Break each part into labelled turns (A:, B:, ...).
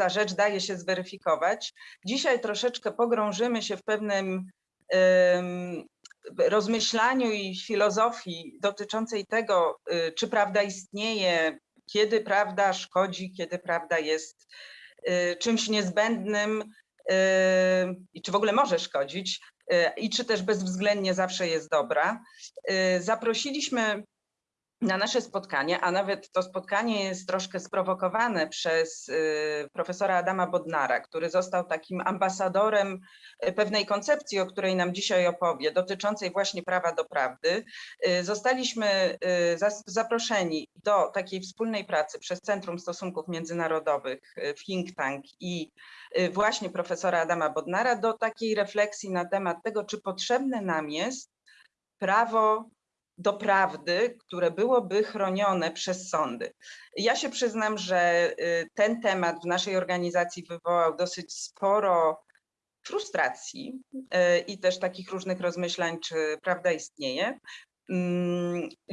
A: każda rzecz daje się zweryfikować. Dzisiaj troszeczkę pogrążymy się w pewnym rozmyślaniu i filozofii dotyczącej tego, y, czy prawda istnieje, kiedy prawda szkodzi, kiedy prawda jest y, czymś niezbędnym y, i czy w ogóle może szkodzić i czy też bezwzględnie zawsze jest dobra. Zaprosiliśmy na nasze spotkanie, a nawet to spotkanie jest troszkę sprowokowane przez y, profesora Adama Bodnara, który został takim ambasadorem y, pewnej koncepcji, o której nam dzisiaj opowie, dotyczącej właśnie prawa do prawdy. Y, Zostaliśmy zaproszeni do takiej wspólnej pracy przez Centrum Stosunków Międzynarodowych, y, think tank i właśnie profesora Adama Bodnara do takiej refleksji na temat tego, czy potrzebne nam jest prawo do prawdy, które byłoby chronione przez sądy. Ja się przyznam, że y, ten temat w naszej organizacji wywołał dosyć sporo frustracji y, i też takich różnych rozmyślań, czy prawda istnieje,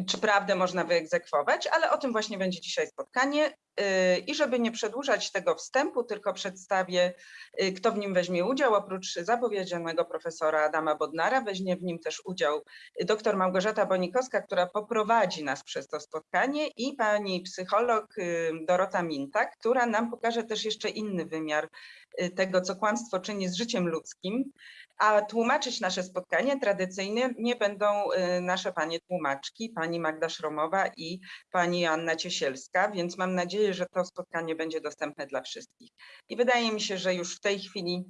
A: czy prawdę można wyegzekwować, ale o tym właśnie będzie dzisiaj spotkanie. Y, I żeby nie przedłużać tego wstępu, tylko przedstawię, y, kto w nim weźmie udział. Oprócz zapowiedzianego profesora Adama Bodnara, weźmie w nim też udział dr Małgorzata Bonikowska, która poprowadzi nas przez to spotkanie i pani psycholog y, Dorota Minta, która nam pokaże też jeszcze inny wymiar tego, co kłamstwo czyni z życiem ludzkim. A tłumaczyć nasze spotkanie tradycyjnie nie będą y, nasze panie tłumaczki, pani Magda Szromowa i pani Anna Ciesielska, więc mam nadzieję, że to spotkanie będzie dostępne dla wszystkich. I wydaje mi się, że już w tej chwili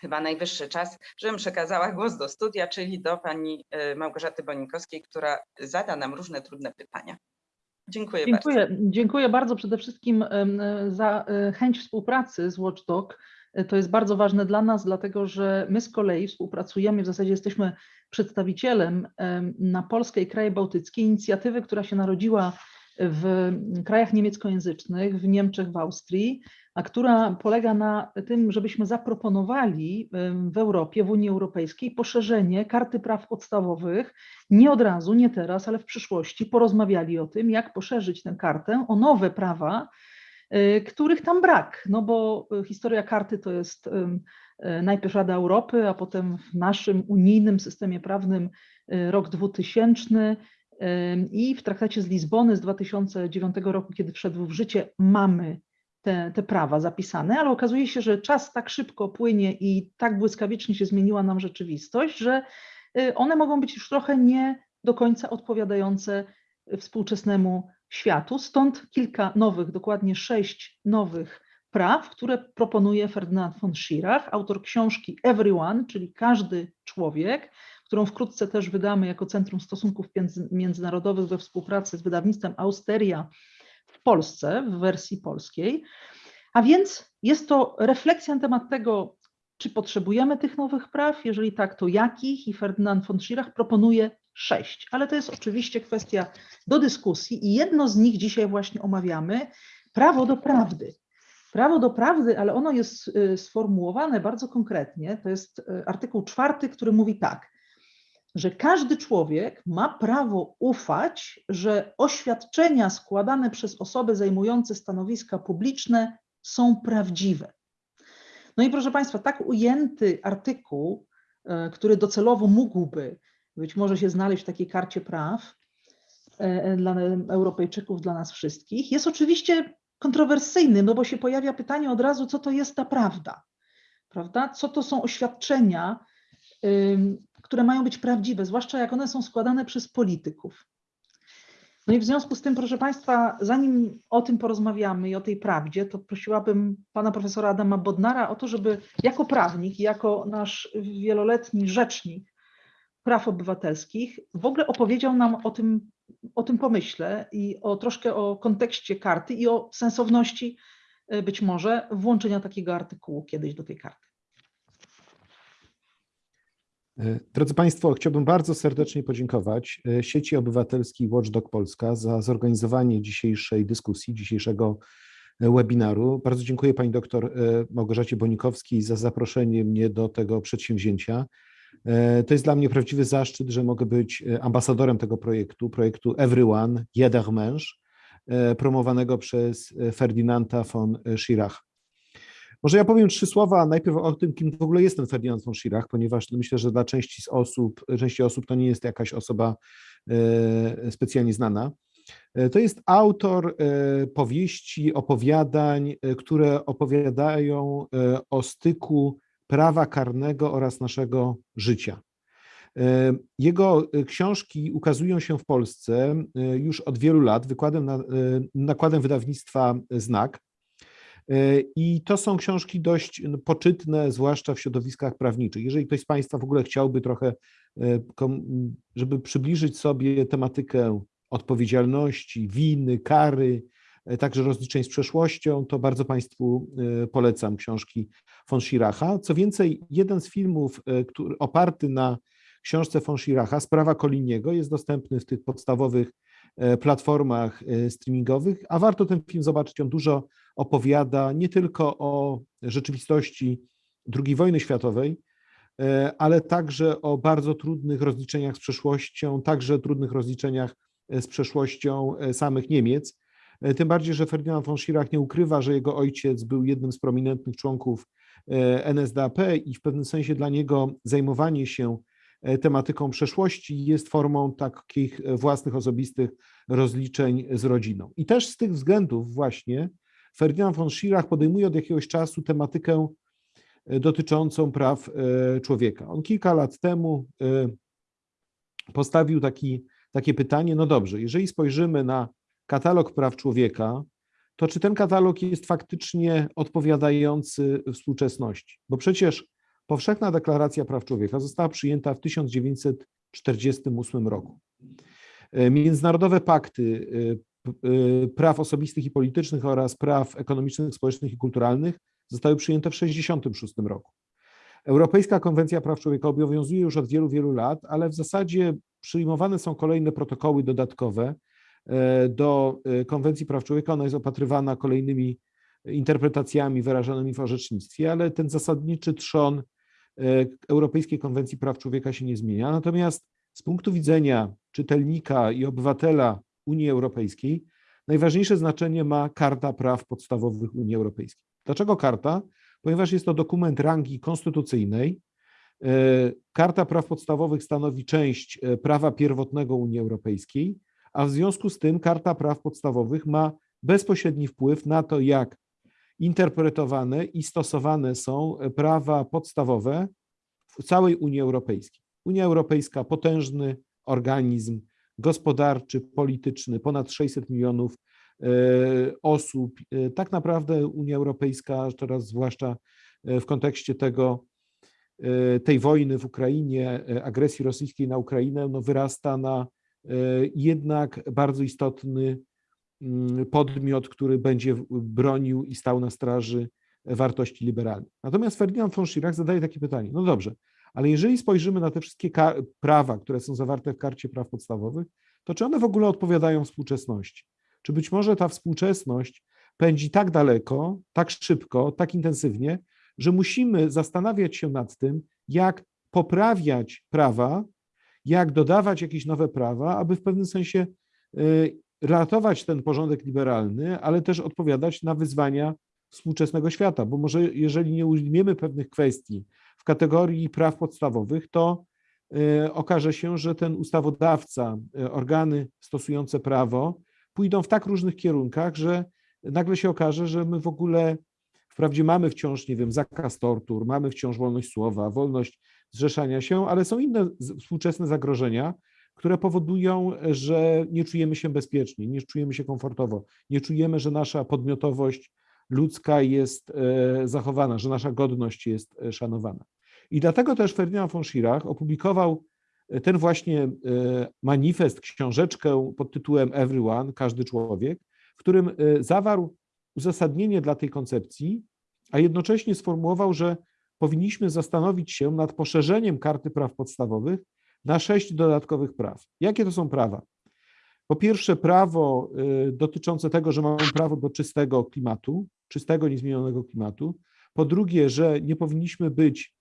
A: chyba najwyższy czas, żebym przekazała głos do studia, czyli do pani y, Małgorzaty Bonikowskiej, która zada nam różne trudne pytania. Dziękuję, bardzo.
B: Dziękuję, dziękuję bardzo przede wszystkim za e, chęć współpracy z Watchdog. E, To jest bardzo ważne dla nas, dlatego że my z kolei współpracujemy, w zasadzie jesteśmy przedstawicielem em, na Polskę i kraje bałtyckie inicjatywy, która się narodziła w krajach niemieckojęzycznych, w Niemczech, w Austrii, a która polega na tym, żebyśmy zaproponowali w Europie, w Unii Europejskiej poszerzenie karty praw podstawowych nie od razu, nie teraz, ale w przyszłości porozmawiali o tym, jak poszerzyć tę kartę o nowe prawa, y, których tam brak. No bo y, historia karty to jest y, najpierw Rada Europy, a potem w naszym unijnym systemie prawnym rok 2000 ym, i w traktacie z Lizbony z 2009 roku, kiedy wszedł w życie, mamy te, te prawa zapisane, ale okazuje się, że czas tak szybko płynie i tak błyskawicznie się zmieniła nam rzeczywistość, że y, one mogą być już trochę nie do końca odpowiadające współczesnemu światu. Stąd kilka nowych, dokładnie sześć nowych praw, które proponuje Ferdynand von Schirach, autor książki Everyone, czyli każdy człowiek, którą wkrótce też wydamy jako Centrum Stosunków Między- Międzynarodowych we współpracy z wydawnictwem Austeria w Polsce, w wersji polskiej. A więc jest to refleksja na temat tego, czy potrzebujemy tych nowych praw, jeżeli tak, to jakich? I Ferdynand von Schirach proponuje sześć, ale to jest oczywiście kwestia do dyskusji i jedno z nich dzisiaj właśnie omawiamy, prawo do prawdy. Prawo do prawdy, ale ono jest y, sformułowane bardzo konkretnie, to jest y, artykuł czwarty, który mówi tak, że każdy człowiek ma prawo ufać, że oświadczenia składane przez osoby zajmujące stanowiska publiczne są prawdziwe. No i proszę Państwa, tak ujęty artykuł, e, który docelowo mógłby być może się znaleźć w takiej karcie praw e, dla Europejczyków, dla nas wszystkich, jest oczywiście kontrowersyjny, no bo się pojawia pytanie od razu, co to jest ta prawda, prawda? Co to są oświadczenia, które mają być prawdziwe, zwłaszcza jak one są składane przez polityków. No i w związku z tym, proszę Państwa, zanim o tym porozmawiamy i o tej prawdzie, to prosiłabym pana profesora Adama Bodnara o to, żeby jako prawnik jako nasz wieloletni rzecznik praw obywatelskich w ogóle opowiedział nam o tym, o tym pomyśle i o troszkę o kontekście karty i o sensowności y, być może włączenia takiego artykułu kiedyś do tej karty.
C: E, Drodzy Państwo, chciałbym bardzo serdecznie podziękować e, sieci obywatelskiej Watchdog Polska za zorganizowanie dzisiejszej dyskusji, dzisiejszego e, webinaru. Bardzo dziękuję Pani doktor Małgorzacie Bonikowskiej za zaproszenie mnie do tego przedsięwzięcia. To jest dla mnie prawdziwy zaszczyt, że mogę być ambasadorem tego projektu, projektu Everyone, Jeder Mensch, promowanego przez Ferdynanda von Schirach. Może ja powiem trzy słowa najpierw o tym, kim w ogóle jest ten Ferdynand von Schirach, ponieważ myślę, że dla części z osób, części osób to nie jest jakaś osoba e, specjalnie znana. E, To jest autor e, powieści, opowiadań, które opowiadają o styku prawa karnego oraz naszego życia. Jego książki ukazują się w Polsce już od wielu lat wykładem na, nakładem wydawnictwa Znak. E, I to są książki dość no, poczytne, zwłaszcza w środowiskach prawniczych. Jeżeli ktoś z Państwa w ogóle chciałby trochę, e, żeby przybliżyć sobie tematykę odpowiedzialności, winy, kary, e, także rozliczeń z przeszłością, to bardzo Państwu polecam książki von Schiracha. Co więcej, jeden z filmów, który oparty na książce von Schiracha, Sprawa Koliniego, jest dostępny w tych podstawowych platformach e, streamingowych, a warto ten film zobaczyć. On dużo opowiada nie tylko o rzeczywistości II wojny światowej, e, ale także o bardzo trudnych rozliczeniach z przeszłością, także trudnych rozliczeniach e, z przeszłością e, samych Niemiec. E, Tym bardziej, że Ferdynand von Schirach nie ukrywa, że jego ojciec był jednym z prominentnych członków e, NSDAP i w pewnym sensie dla niego zajmowanie się e, tematyką przeszłości jest formą takich e, własnych, osobistych rozliczeń z rodziną. I też z tych względów właśnie Ferdynand von Schirach podejmuje od jakiegoś czasu tematykę e, dotyczącą praw e, człowieka. On kilka lat temu e, postawił taki, takie pytanie, no dobrze, jeżeli spojrzymy na katalog praw człowieka, to czy ten katalog jest faktycznie odpowiadający współczesności? Bo przecież Powszechna Deklaracja Praw Człowieka została przyjęta w 1948 roku. E, Międzynarodowe pakty e, e, praw osobistych i politycznych oraz praw ekonomicznych, społecznych i kulturalnych zostały przyjęte w 1966 roku. Europejska Konwencja Praw Człowieka obowiązuje już od wielu, wielu lat, ale w zasadzie przyjmowane są kolejne protokoły dodatkowe do Konwencji Praw Człowieka. Ona jest opatrywana kolejnymi interpretacjami wyrażonymi w orzecznictwie, ale ten zasadniczy trzon Europejskiej Konwencji Praw Człowieka się nie zmienia. Natomiast z punktu widzenia czytelnika i obywatela Unii Europejskiej najważniejsze znaczenie ma Karta Praw Podstawowych Unii Europejskiej. Dlaczego karta? Ponieważ jest to dokument rangi konstytucyjnej. E, Karta Praw Podstawowych stanowi część e, prawa pierwotnego Unii Europejskiej, a w związku z tym Karta Praw Podstawowych ma bezpośredni wpływ na to, jak interpretowane i stosowane są prawa podstawowe w całej Unii Europejskiej. Unia Europejska potężny organizm gospodarczy, polityczny, ponad 600 milionów e, osób. E, Tak naprawdę Unia Europejska, teraz zwłaszcza e, w kontekście tego, tej wojny w Ukrainie, agresji rosyjskiej na Ukrainę, no wyrasta na jednak bardzo istotny podmiot, który będzie bronił i stał na straży wartości liberalnych. Natomiast Ferdynand von Schirach zadaje takie pytanie, no dobrze, ale jeżeli spojrzymy na te wszystkie prawa, które są zawarte w Karcie Praw Podstawowych, to czy one w ogóle odpowiadają współczesności? Czy być może ta współczesność pędzi tak daleko, tak szybko, tak intensywnie, że musimy zastanawiać się nad tym, jak poprawiać prawa, jak dodawać jakieś nowe prawa, aby w pewnym sensie y, ratować ten porządek liberalny, ale też odpowiadać na wyzwania współczesnego świata, bo może jeżeli nie ujmiemy pewnych kwestii w kategorii praw podstawowych, to y, okaże się, że ten ustawodawca, y, organy stosujące prawo pójdą w tak różnych kierunkach, że nagle się okaże, że my w ogóle wprawdzie mamy wciąż, nie wiem, zakaz tortur, mamy wciąż wolność słowa, wolność zrzeszania się, ale są inne współczesne zagrożenia, które powodują, że nie czujemy się bezpiecznie, nie czujemy się komfortowo, nie czujemy, że nasza podmiotowość ludzka jest e, zachowana, że nasza godność jest e, szanowana. I dlatego też Ferdynand von Schirach opublikował e, ten właśnie manifest, książeczkę pod tytułem Everyone, każdy człowiek, w którym zawarł uzasadnienie dla tej koncepcji, a jednocześnie sformułował, że powinniśmy zastanowić się nad poszerzeniem karty praw podstawowych na sześć dodatkowych praw. Jakie to są prawa? Po pierwsze, prawo y, dotyczące tego, że mamy prawo do czystego klimatu, czystego, niezmienionego klimatu. Po drugie, że nie powinniśmy być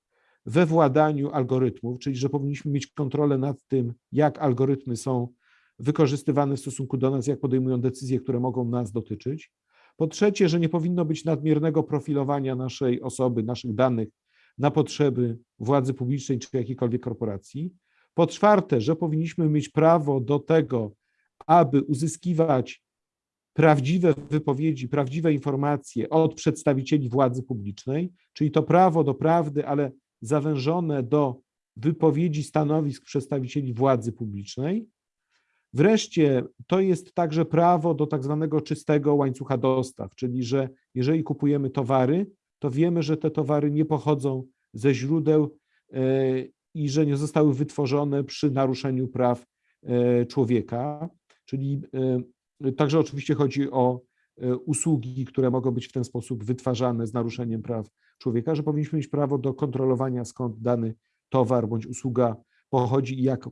C: we władaniu algorytmów, czyli że powinniśmy mieć kontrolę nad tym, jak algorytmy są wykorzystywane w stosunku do nas, jak podejmują decyzje, które mogą nas dotyczyć. Po trzecie, że nie powinno być nadmiernego profilowania naszej osoby, naszych danych na potrzeby władzy publicznej czy jakiejkolwiek korporacji. Po czwarte, że powinniśmy mieć prawo do tego, aby uzyskiwać prawdziwe wypowiedzi, prawdziwe informacje od przedstawicieli władzy publicznej, czyli to prawo do prawdy, ale zawężone do wypowiedzi stanowisk przedstawicieli władzy publicznej. Wreszcie to jest także prawo do tak zwanego czystego łańcucha dostaw, czyli że jeżeli kupujemy towary, to wiemy, że te towary nie pochodzą ze źródeł e, i że nie zostały wytworzone przy naruszeniu praw e, człowieka, czyli e, także oczywiście chodzi o usługi, które mogą być w ten sposób wytwarzane z naruszeniem praw człowieka, że powinniśmy mieć prawo do kontrolowania skąd dany towar bądź usługa pochodzi i jak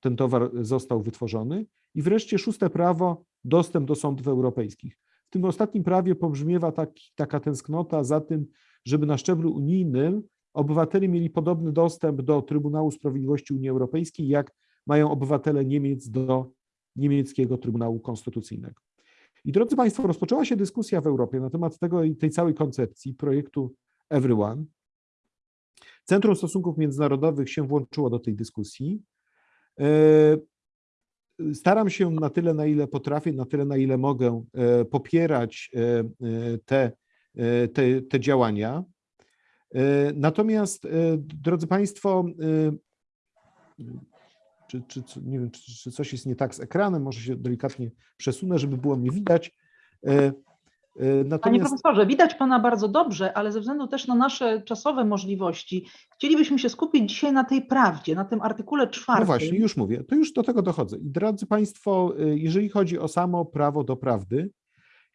C: ten towar został wytworzony. I wreszcie szóste prawo, dostęp do sądów europejskich. W tym ostatnim prawie pobrzmiewa taki, taka tęsknota za tym, żeby na szczeblu unijnym obywatele mieli podobny dostęp do Trybunału Sprawiedliwości Unii Europejskiej, jak mają obywatele Niemiec do niemieckiego Trybunału Konstytucyjnego. I drodzy Państwo, rozpoczęła się dyskusja w Europie na temat tego tej całej koncepcji projektu Everyone. Centrum Stosunków Międzynarodowych się włączyło do tej dyskusji. E, staram się na tyle, na ile potrafię, na tyle, na ile mogę e, popierać e, te, te, te działania. Natomiast, drodzy Państwo, czy, czy, nie wiem, czy, czy coś jest nie tak z ekranem, może się delikatnie przesunę, żeby było mnie widać.
B: Natomiast... Panie profesorze, widać Pana bardzo dobrze, ale ze względu też na nasze czasowe możliwości, chcielibyśmy się skupić dzisiaj na tej prawdzie, na tym artykule czwartym.
C: No właśnie, już mówię, to już do tego dochodzę. I drodzy Państwo, jeżeli chodzi o samo prawo do prawdy,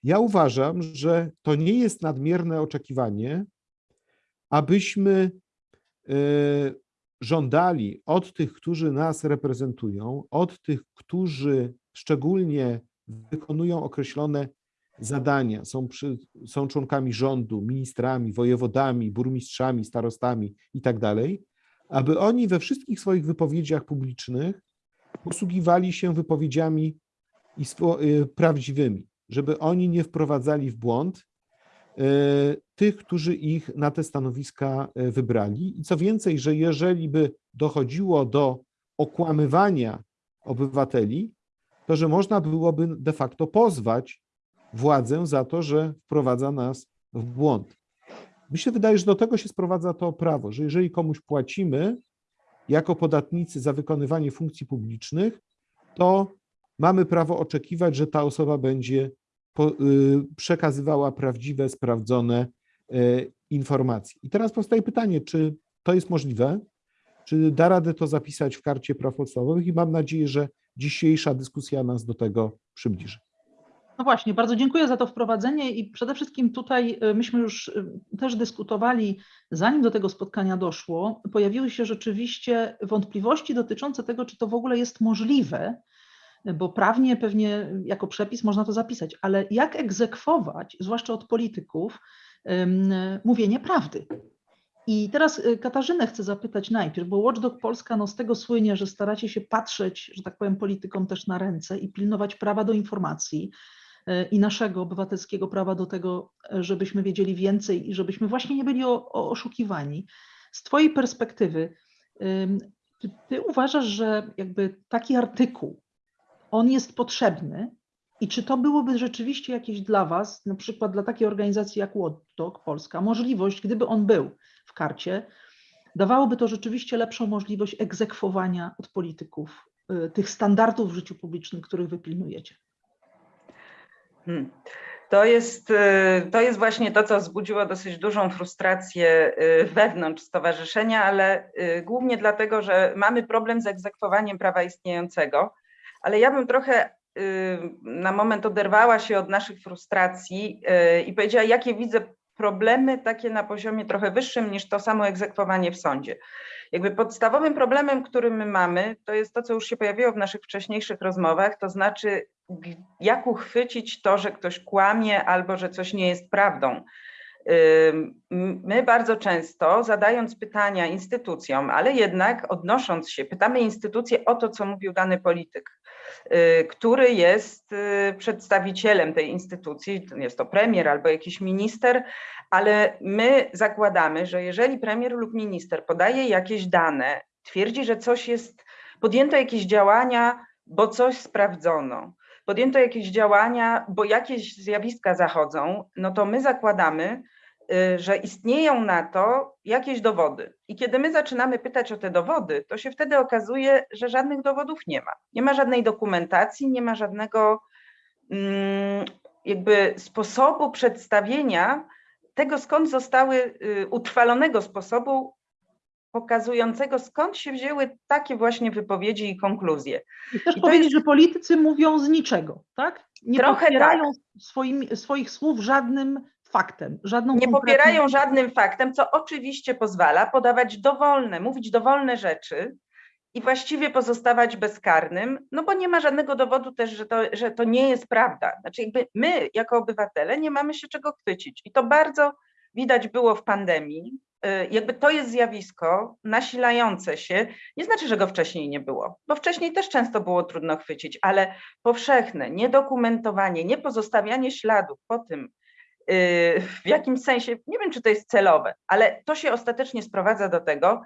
C: ja uważam, że to nie jest nadmierne oczekiwanie, abyśmy żądali od tych, którzy nas reprezentują, od tych, którzy szczególnie wykonują określone zadania, są, przy, są członkami rządu, ministrami, wojewodami, burmistrzami, starostami i tak dalej, aby oni we wszystkich swoich wypowiedziach publicznych posługiwali się wypowiedziami y, prawdziwymi, żeby oni nie wprowadzali w błąd tych, którzy ich na te stanowiska y, wybrali. I co więcej, że jeżeli by dochodziło do okłamywania obywateli, to że można byłoby de facto pozwać władzę za to, że wprowadza nas w błąd. Mi się wydaje, że do tego się sprowadza to prawo, że jeżeli komuś płacimy jako podatnicy za wykonywanie funkcji publicznych, to mamy prawo oczekiwać, że ta osoba będzie y, przekazywała prawdziwe, sprawdzone y, informacje. I teraz powstaje pytanie, czy to jest możliwe? Czy da radę to zapisać w karcie praw podstawowych? I mam nadzieję, że dzisiejsza dyskusja nas do tego przybliży.
B: No właśnie, bardzo dziękuję za to wprowadzenie i przede wszystkim tutaj y, myśmy już też dyskutowali, zanim do tego spotkania doszło, pojawiły się rzeczywiście wątpliwości dotyczące tego, czy to w ogóle jest możliwe, bo prawnie pewnie jako przepis można to zapisać, ale jak egzekwować, zwłaszcza od polityków, mówienie prawdy. I teraz y, Katarzynę chcę zapytać najpierw, bo Watchdog Polska no, z tego słynie, że staracie się patrzeć, że tak powiem, politykom też na ręce i pilnować prawa do informacji. E, i naszego obywatelskiego prawa do tego, e, żebyśmy wiedzieli więcej i żebyśmy właśnie nie byli o, o oszukiwani. Z Twojej perspektywy, czy Ty uważasz, że jakby taki artykuł, on jest potrzebny i czy to byłoby rzeczywiście jakieś dla Was, na przykład dla takiej organizacji jak Watchdog Polska, możliwość, gdyby on był w karcie, dawałoby to rzeczywiście lepszą możliwość egzekwowania od polityków e, tych standardów w życiu publicznym, których wy pilnujecie?
A: Hmm. To jest, y, to jest właśnie to, co wzbudziło dosyć dużą frustrację y, wewnątrz stowarzyszenia, ale y, głównie dlatego, że mamy problem z egzekwowaniem prawa istniejącego. Ale ja bym trochę na moment oderwała się od naszych frustracji i powiedziała, jakie widzę problemy takie na poziomie trochę wyższym niż to samo egzekwowanie w sądzie. Jakby podstawowym problemem, który my mamy, to jest to, co już się pojawiło w naszych wcześniejszych rozmowach, to znaczy jak uchwycić to, że ktoś kłamie albo że coś nie jest prawdą. My bardzo często zadając pytania instytucjom, ale jednak odnosząc się, pytamy instytucje o to, co mówił dany polityk, y, który jest y, przedstawicielem tej instytucji, jest to premier albo jakiś minister, ale my zakładamy, że jeżeli premier lub minister podaje jakieś dane, twierdzi, że coś jest, podjęto jakieś działania, bo coś sprawdzono, podjęto jakieś działania, bo jakieś zjawiska zachodzą, no to my zakładamy, że istnieją na to jakieś dowody. I kiedy my zaczynamy pytać o te dowody, to się wtedy okazuje, że żadnych dowodów nie ma. Nie ma żadnej dokumentacji, nie ma żadnego mm, jakby sposobu przedstawienia tego, skąd zostały y, utrwalonego sposobu pokazującego, skąd się wzięły takie właśnie wypowiedzi i konkluzje.
B: I chcesz
A: I
B: powiedzieć,
A: jest-
B: że politycy mówią z niczego, tak? Nie
A: Trochę
B: popierają swoimi, swoich słów żadnym faktem, żadną
A: Nie
B: konkretną-
A: popierają żadnym faktem, co oczywiście pozwala podawać dowolne, mówić dowolne rzeczy i właściwie pozostawać bezkarnym, no bo nie ma żadnego dowodu też, że to, że to nie jest prawda. Znaczy jakby my jako obywatele nie mamy się czego chwycić i to bardzo widać było w pandemii. Y, Jakby to jest zjawisko nasilające się, nie znaczy, że go wcześniej nie było, bo wcześniej też często było trudno chwycić, ale powszechne niedokumentowanie, niepozostawianie śladów po tym, w jakimś sensie, nie wiem czy to jest celowe, ale to się ostatecznie sprowadza do tego,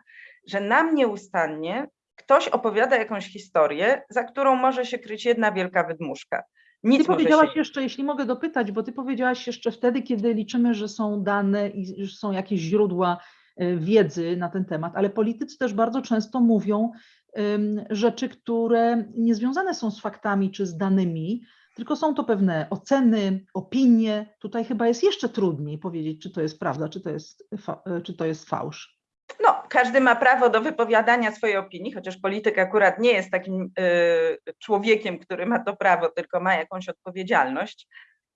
A: że nam nieustannie ktoś opowiada jakąś historię, za którą może się kryć jedna wielka wydmuszka. Nic
B: Ty powiedziałaś
A: się...
B: jeszcze, jeśli mogę dopytać, bo ty powiedziałaś jeszcze wtedy, kiedy liczymy, że są dane i że są jakieś źródła e, wiedzy na ten temat, ale politycy też bardzo często mówią em, rzeczy, które nie związane są z faktami czy z danymi, tylko są to pewne oceny, opinie. Tutaj chyba jest jeszcze trudniej powiedzieć, czy to jest prawda, czy to jest, czy to jest fałsz.
A: No, każdy ma prawo do wypowiadania swojej opinii, chociaż polityk akurat nie jest takim y, człowiekiem, który ma to prawo, tylko ma jakąś odpowiedzialność.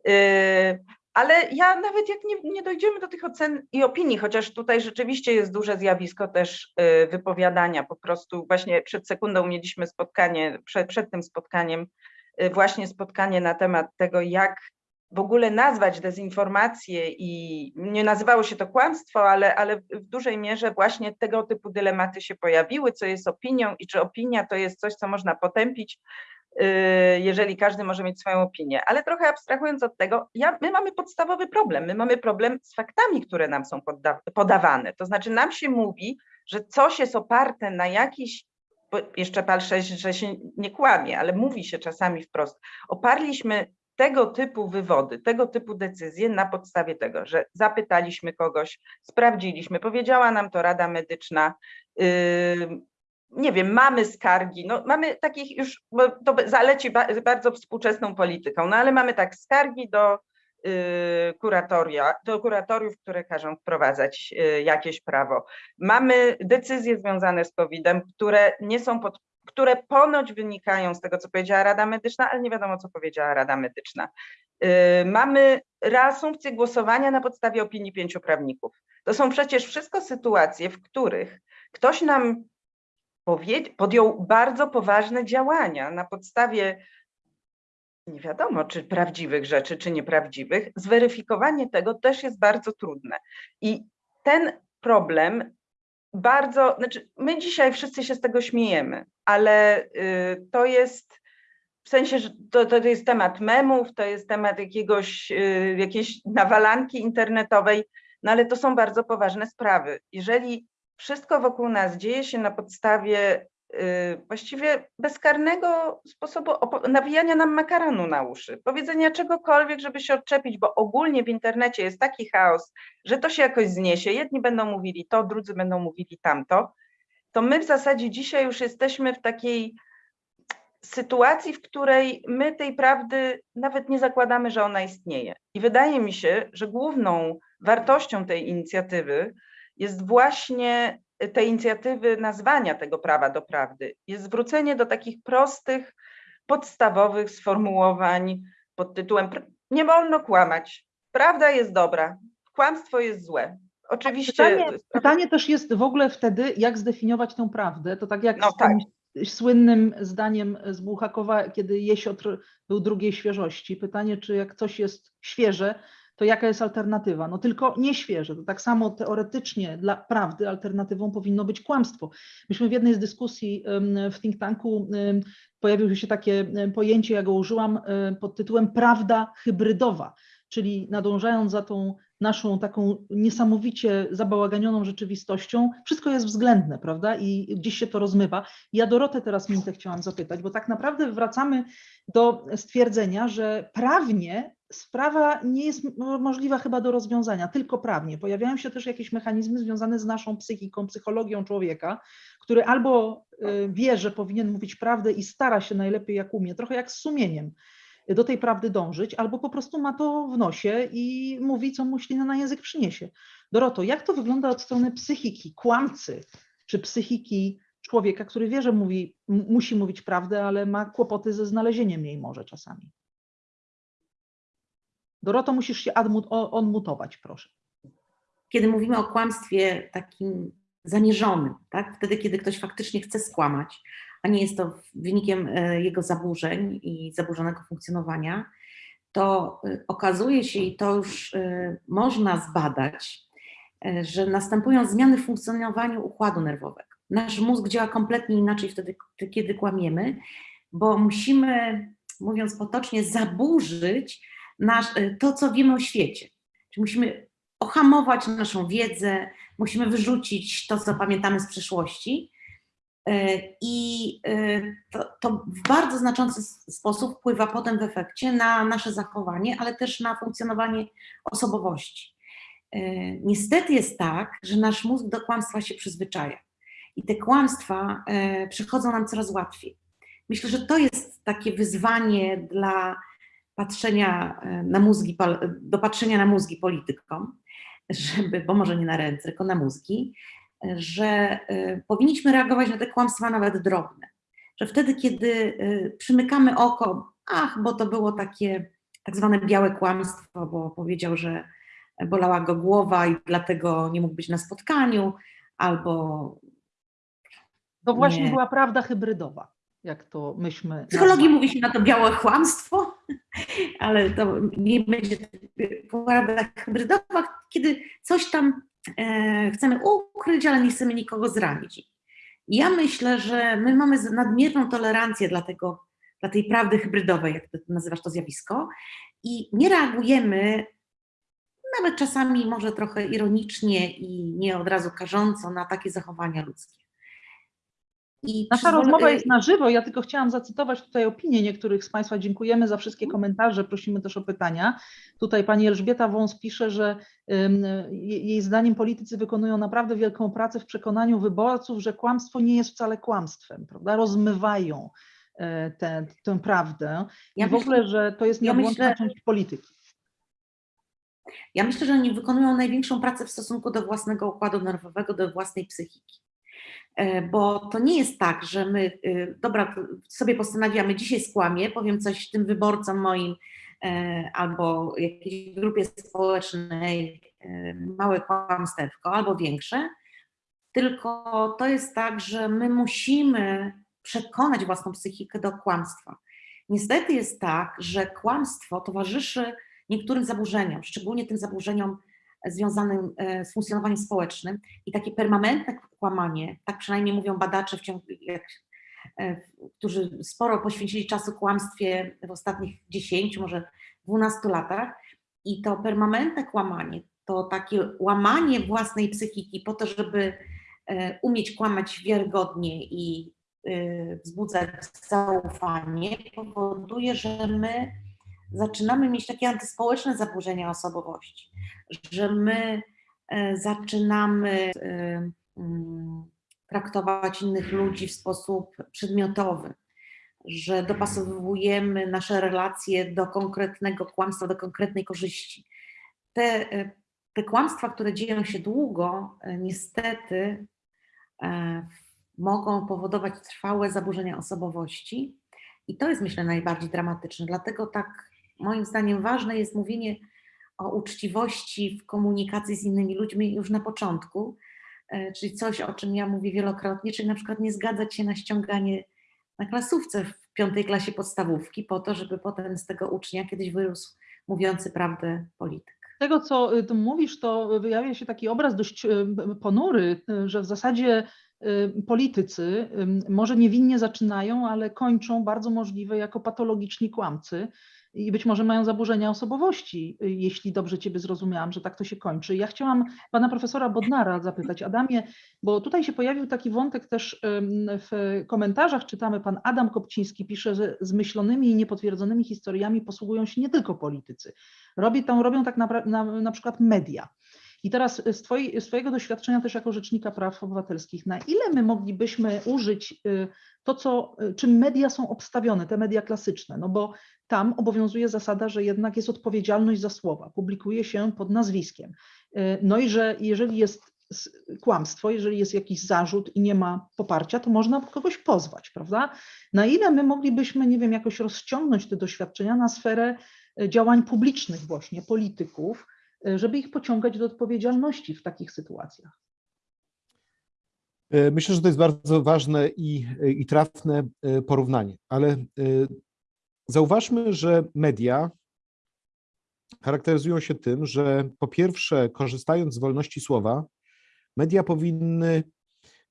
A: Y, ale ja nawet jak nie, nie dojdziemy do tych ocen i opinii, chociaż tutaj rzeczywiście jest duże zjawisko też y, wypowiadania, po prostu właśnie przed sekundą mieliśmy spotkanie, przed, tym spotkaniem, właśnie spotkanie na temat tego, jak w ogóle nazwać dezinformację i nie nazywało się to kłamstwo, ale, ale w dużej mierze właśnie tego typu dylematy się pojawiły, co jest opinią i czy opinia to jest coś, co można potępić, yy, jeżeli każdy może mieć swoją opinię. Ale trochę abstrahując od tego, ja, my mamy podstawowy problem. My mamy problem z faktami, które nam są podawane. To znaczy nam się mówi, że coś jest oparte na jakiś jeszcze patrzę, że się nie kłamie, ale mówi się czasami wprost. Oparliśmy tego typu wywody, tego typu decyzje na podstawie tego, że zapytaliśmy kogoś, sprawdziliśmy, powiedziała nam to Rada Medyczna, yy, nie wiem, mamy skargi, no mamy takich już, bo to zaleci ba bardzo współczesną polityką, no ale mamy tak skargi do kuratoria, do kuratoriów, które każą wprowadzać yy, jakieś prawo. Mamy decyzje związane z COVID-em, które nie są pod które ponoć wynikają z tego, co powiedziała Rada Medyczna, ale nie wiadomo, co powiedziała Rada Medyczna. Yy, Mamy reasumpcję głosowania na podstawie opinii pięciu prawników. To są przecież wszystko sytuacje, w których ktoś nam podjął bardzo poważne działania na podstawie nie wiadomo, czy prawdziwych rzeczy, czy nieprawdziwych. Zweryfikowanie tego też jest bardzo trudne. I ten problem bardzo, znaczy my dzisiaj wszyscy się z tego śmiejemy, ale y, to jest w sensie, że to, to jest temat memów, to jest temat jakiegoś, y, jakiejś nawalanki internetowej, no ale to są bardzo poważne sprawy. Jeżeli wszystko wokół nas dzieje się na podstawie właściwie bezkarnego sposobu nawijania nam makaronu na uszy, powiedzenia czegokolwiek, żeby się odczepić, bo ogólnie w internecie jest taki chaos, że to się jakoś zniesie. Jedni będą mówili to, drudzy będą mówili tamto. To my w zasadzie dzisiaj już jesteśmy w takiej sytuacji, w której my tej prawdy nawet nie zakładamy, że ona istnieje. I wydaje mi się, że główną wartością tej inicjatywy jest właśnie tej inicjatywy nazwania tego prawa do prawdy, jest zwrócenie do takich prostych, podstawowych sformułowań pod tytułem "Pr- nie wolno kłamać, prawda jest dobra, kłamstwo jest złe. Oczywiście.
B: Pytanie, pytanie też jest w ogóle wtedy, jak zdefiniować tę prawdę. To tak jak
A: No
B: z tym
A: tak.
B: słynnym zdaniem z Bułhakowa, kiedy jesiotr był drugiej świeżości. Pytanie, czy jak coś jest świeże, to jaka jest alternatywa? No tylko nie świeże. To tak samo teoretycznie dla prawdy alternatywą powinno być kłamstwo. Myśmy w jednej z dyskusji w think tanku pojawiło się takie pojęcie, ja go użyłam pod tytułem prawda hybrydowa, czyli nadążając za tą naszą taką niesamowicie zabałaganioną rzeczywistością, wszystko jest względne, prawda? I gdzieś się to rozmywa. Ja Dorotę teraz minutę chciałam zapytać, bo tak naprawdę wracamy do stwierdzenia, że prawnie sprawa nie jest mo- możliwa chyba do rozwiązania, tylko prawnie. Pojawiają się też jakieś mechanizmy związane z naszą psychiką, psychologią człowieka, który albo y, wie, że powinien mówić prawdę i stara się najlepiej jak umie, trochę jak z sumieniem do tej prawdy dążyć, albo po prostu ma to w nosie i mówi, co mu ślina na język przyniesie. Doroto, jak to wygląda od strony psychiki kłamcy, czy psychiki człowieka, który wie, że mówi, musi mówić prawdę, ale ma kłopoty ze znalezieniem jej może czasami? Doroto, musisz się admu- o- onmutować, proszę.
D: kiedy mówimy o kłamstwie takim zamierzonym, tak? wtedy, kiedy ktoś faktycznie chce skłamać, a nie jest to wynikiem e, jego zaburzeń i zaburzonego funkcjonowania, to e, okazuje się, i to już e, można zbadać, że następują zmiany w funkcjonowaniu układu nerwowego. Nasz mózg działa kompletnie inaczej wtedy, kiedy kłamiemy, bo musimy, mówiąc potocznie, zaburzyć nasz, e, to, co wiemy o świecie. Czyli musimy ohamować naszą wiedzę, musimy wyrzucić to, co pamiętamy z przeszłości. E, I e, to, to w bardzo znaczący sposób wpływa potem w efekcie na nasze zachowanie, ale też na funkcjonowanie osobowości. Niestety jest tak, że nasz mózg do kłamstwa się przyzwyczaja i te kłamstwa przychodzą nam coraz łatwiej. Myślę, że to jest takie wyzwanie dla patrzenia e, na mózgi, do patrzenia na mózgi politykom, żeby, bo może nie na ręce, tylko na mózgi, e, że e, powinniśmy reagować na te kłamstwa nawet drobne. Że wtedy, kiedy przymykamy oko, ach, bo to było takie tak zwane białe kłamstwo, bo powiedział, że bolała go głowa i dlatego nie mógł być na spotkaniu, albo
B: To właśnie
D: Nie.
B: była prawda hybrydowa, jak to myśmy.
D: w psychologii mówi się na to białe kłamstwo, ale to nie będzie prawda hybrydowa, kiedy coś tam e, chcemy ukryć, ale nie chcemy nikogo zranić. Ja myślę, że my mamy nadmierną tolerancję dla, tego, dla tej prawdy hybrydowej, jak ty nazywasz to zjawisko, i nie reagujemy, nawet czasami może trochę ironicznie i nie od razu karząco na takie zachowania ludzkie. I
B: Nasza
D: przyzwolę-
B: rozmowa jest na żywo. Ja tylko chciałam zacytować tutaj opinię niektórych z Państwa. Dziękujemy za wszystkie komentarze. Prosimy też o pytania. Tutaj pani Elżbieta Wąs pisze, że jej zdaniem politycy wykonują naprawdę wielką pracę w przekonaniu wyborców, że kłamstwo nie jest wcale kłamstwem, prawda? Rozmywają e, tę, tę prawdę.
D: Ja
B: I w
D: myślę-
B: ogóle, że to jest
D: ja
B: nieodłączna
D: myślę-
B: część polityki.
D: Ja myślę, że oni wykonują największą pracę w stosunku do własnego układu nerwowego, do własnej psychiki. E, Bo to nie jest tak, że my, y, dobra, sobie postanawiamy, dzisiaj skłamię, powiem coś tym wyborcom moim e, albo jakiejś grupie społecznej, e, małe kłamstewko albo większe, tylko to jest tak, że my musimy przekonać własną psychikę do kłamstwa. Niestety jest tak, że kłamstwo towarzyszy niektórym zaburzeniom, szczególnie tym zaburzeniom związanym e, z funkcjonowaniem społecznym i takie permanentne kłamanie, tak przynajmniej mówią badacze, w ciągu, jak, e, którzy sporo poświęcili czasu kłamstwie w ostatnich 10, może 12 latach i to permanentne kłamanie, to takie łamanie własnej psychiki po to, żeby e, umieć kłamać wiarygodnie i wzbudzać zaufanie, powoduje, że my zaczynamy mieć takie antyspołeczne zaburzenia osobowości, że my e, zaczynamy e, mm, traktować innych ludzi w sposób przedmiotowy, że dopasowujemy nasze relacje do konkretnego kłamstwa, do konkretnej korzyści. Te, e, te kłamstwa, które dzieją się długo, niestety mogą powodować trwałe zaburzenia osobowości. I to jest, myślę, najbardziej dramatyczne. Dlatego tak, moim zdaniem, ważne jest mówienie o uczciwości w komunikacji z innymi ludźmi już na początku, e, czyli coś, o czym ja mówię wielokrotnie, czyli na przykład nie zgadzać się na ściąganie na klasówce w piątej klasie podstawówki po to, żeby potem z tego ucznia kiedyś wyrósł mówiący prawdę polityk.
B: tego, co y, mówisz, to wyjawia się taki obraz dość y, ponury, y, że w zasadzie politycy może niewinnie zaczynają, ale kończą bardzo możliwe jako patologiczni kłamcy i być może mają zaburzenia osobowości, y, jeśli dobrze Ciebie zrozumiałam, że tak to się kończy. Ja chciałam pana profesora Bodnara zapytać, Adamie, bo tutaj się pojawił taki wątek też w komentarzach, czytamy, pan Adam Kopciński pisze, że zmyślonymi i niepotwierdzonymi historiami posługują się nie tylko politycy. Robi, tam robią tak napra- na, na przykład media. I teraz z, twojej, z Twojego doświadczenia też jako Rzecznika Praw Obywatelskich, na ile my moglibyśmy użyć y, to, co, y, czym media są obstawione, te media klasyczne, no bo tam obowiązuje zasada, że jednak jest odpowiedzialność za słowa, publikuje się pod nazwiskiem. Y, No i że jeżeli jest kłamstwo, jeżeli jest jakiś zarzut i nie ma poparcia, to można kogoś pozwać, prawda? Na ile my moglibyśmy, nie wiem, jakoś rozciągnąć te doświadczenia na sferę działań publicznych właśnie, polityków, żeby ich pociągać do odpowiedzialności w takich sytuacjach?
C: E, Myślę, że to jest bardzo ważne i, i trafne e, porównanie, ale e, zauważmy, że media charakteryzują się tym, że po pierwsze, korzystając z wolności słowa, media powinny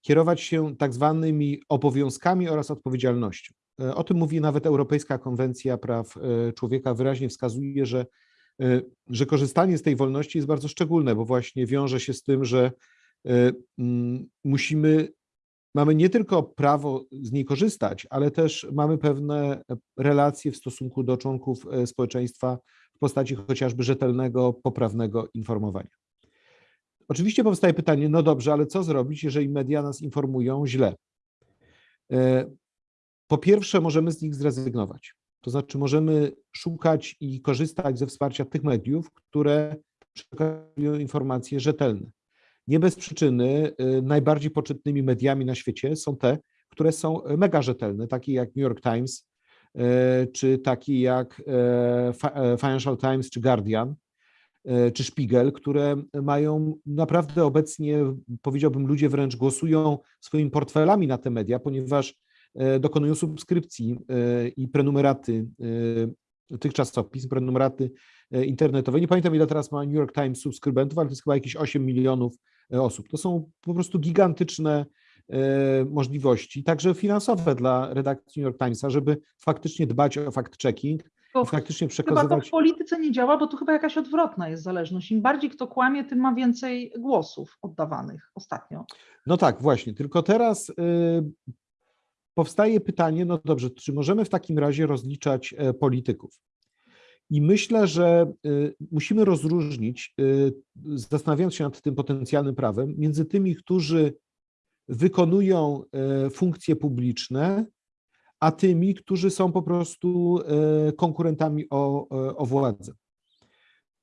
C: kierować się tak zwanymi obowiązkami oraz odpowiedzialnością. E, O tym mówi nawet Europejska Konwencja Praw e, Człowieka, wyraźnie wskazuje, że, e, że korzystanie z tej wolności jest bardzo szczególne, bo właśnie wiąże się z tym, że e, mm, musimy, mamy nie tylko prawo z niej korzystać, ale też mamy pewne relacje w stosunku do członków e, społeczeństwa w postaci chociażby rzetelnego, poprawnego informowania. Oczywiście powstaje pytanie, no dobrze, ale co zrobić, jeżeli media nas informują źle? E, Po pierwsze, możemy z nich zrezygnować. To znaczy, możemy szukać i korzystać ze wsparcia tych mediów, które przekazują informacje rzetelne. Nie bez przyczyny y, najbardziej poczytnymi mediami na świecie są te, które są mega rzetelne, takie jak New York Times, y, czy takie jak Fi- Financial Times czy Guardian, czy Spiegel, które mają naprawdę obecnie, powiedziałbym, ludzie wręcz głosują swoimi portfelami na te media, ponieważ dokonują subskrypcji e, i prenumeraty e, tych czasopism, prenumeraty e, internetowe. Nie pamiętam, ile teraz ma New York Times subskrybentów, ale to jest chyba jakieś 8 milionów e, osób. To są po prostu gigantyczne e, możliwości, także finansowe dla redakcji New York Timesa, żeby faktycznie dbać o fact-checking i faktycznie
B: Chyba to
C: przekazywać.
B: w polityce nie działa, bo tu chyba jakaś odwrotna jest zależność. Im bardziej kto kłamie, tym ma więcej głosów oddawanych ostatnio.
C: No tak, właśnie. Tylko teraz powstaje pytanie, no dobrze, czy możemy w takim razie rozliczać e, polityków? I myślę, że y, musimy rozróżnić, y, zastanawiając się nad tym potencjalnym prawem, między tymi, którzy wykonują e, funkcje publiczne, a tymi, którzy są po prostu e, konkurentami o, e, o władzę.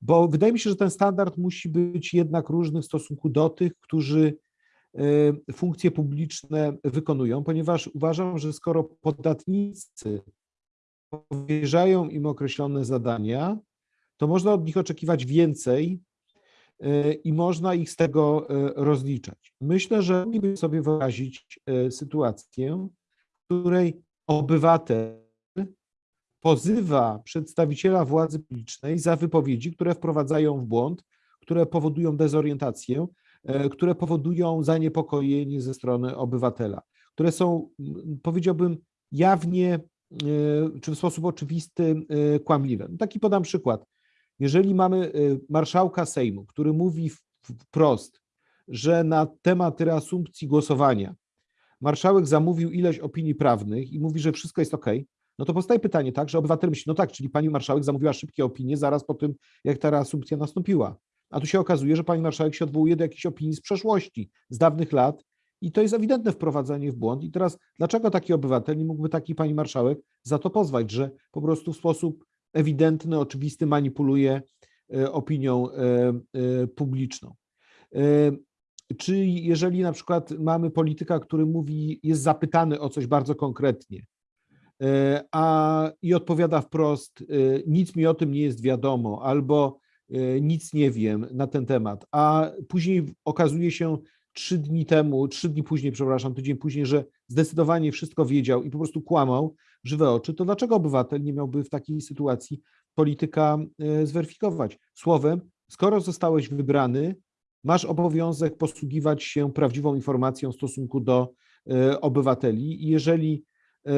C: Bo wydaje mi się, że ten standard musi być jednak różny w stosunku do tych, którzy e, funkcje publiczne wykonują, ponieważ uważam, że skoro podatnicy powierzają im określone zadania, to można od nich oczekiwać więcej e, i można ich z tego e, rozliczać. Myślę, że moglibyśmy sobie wyobrazić sytuację, w której obywatel pozywa przedstawiciela władzy publicznej za wypowiedzi, które wprowadzają w błąd, które powodują dezorientację, które powodują zaniepokojenie ze strony obywatela, które są, powiedziałbym, jawnie e, czy w sposób oczywisty e, kłamliwe. No Taki podam przykład. Jeżeli mamy e, marszałka Sejmu, który mówi wprost, że na temat reasumpcji głosowania marszałek zamówił ileś opinii prawnych i mówi, że wszystko jest ok, no to powstaje pytanie, tak, że obywatel myśli, no tak, czyli pani marszałek zamówiła szybkie opinie zaraz po tym, jak ta reasumpcja nastąpiła. A tu się okazuje, że pani marszałek się odwołuje do jakichś opinii z przeszłości, z dawnych lat i to jest ewidentne wprowadzenie w błąd. I teraz dlaczego taki obywatel nie mógłby takiej pani marszałek za to pozwać, że po prostu w sposób ewidentny, oczywisty manipuluje e, opinią e, e, publiczną. Czy jeżeli na przykład mamy polityka, który mówi, jest zapytany o coś bardzo konkretnie, a i odpowiada wprost, nic mi o tym nie jest wiadomo, albo nic nie wiem na ten temat, a później okazuje się trzy dni temu, trzy dni później, przepraszam, tydzień później, że zdecydowanie wszystko wiedział i po prostu kłamał w żywe oczy, to dlaczego obywatel nie miałby w takiej sytuacji polityka e, zweryfikować? Słowem, skoro zostałeś wybrany, masz obowiązek posługiwać się prawdziwą informacją w stosunku do e, obywateli i jeżeli, e,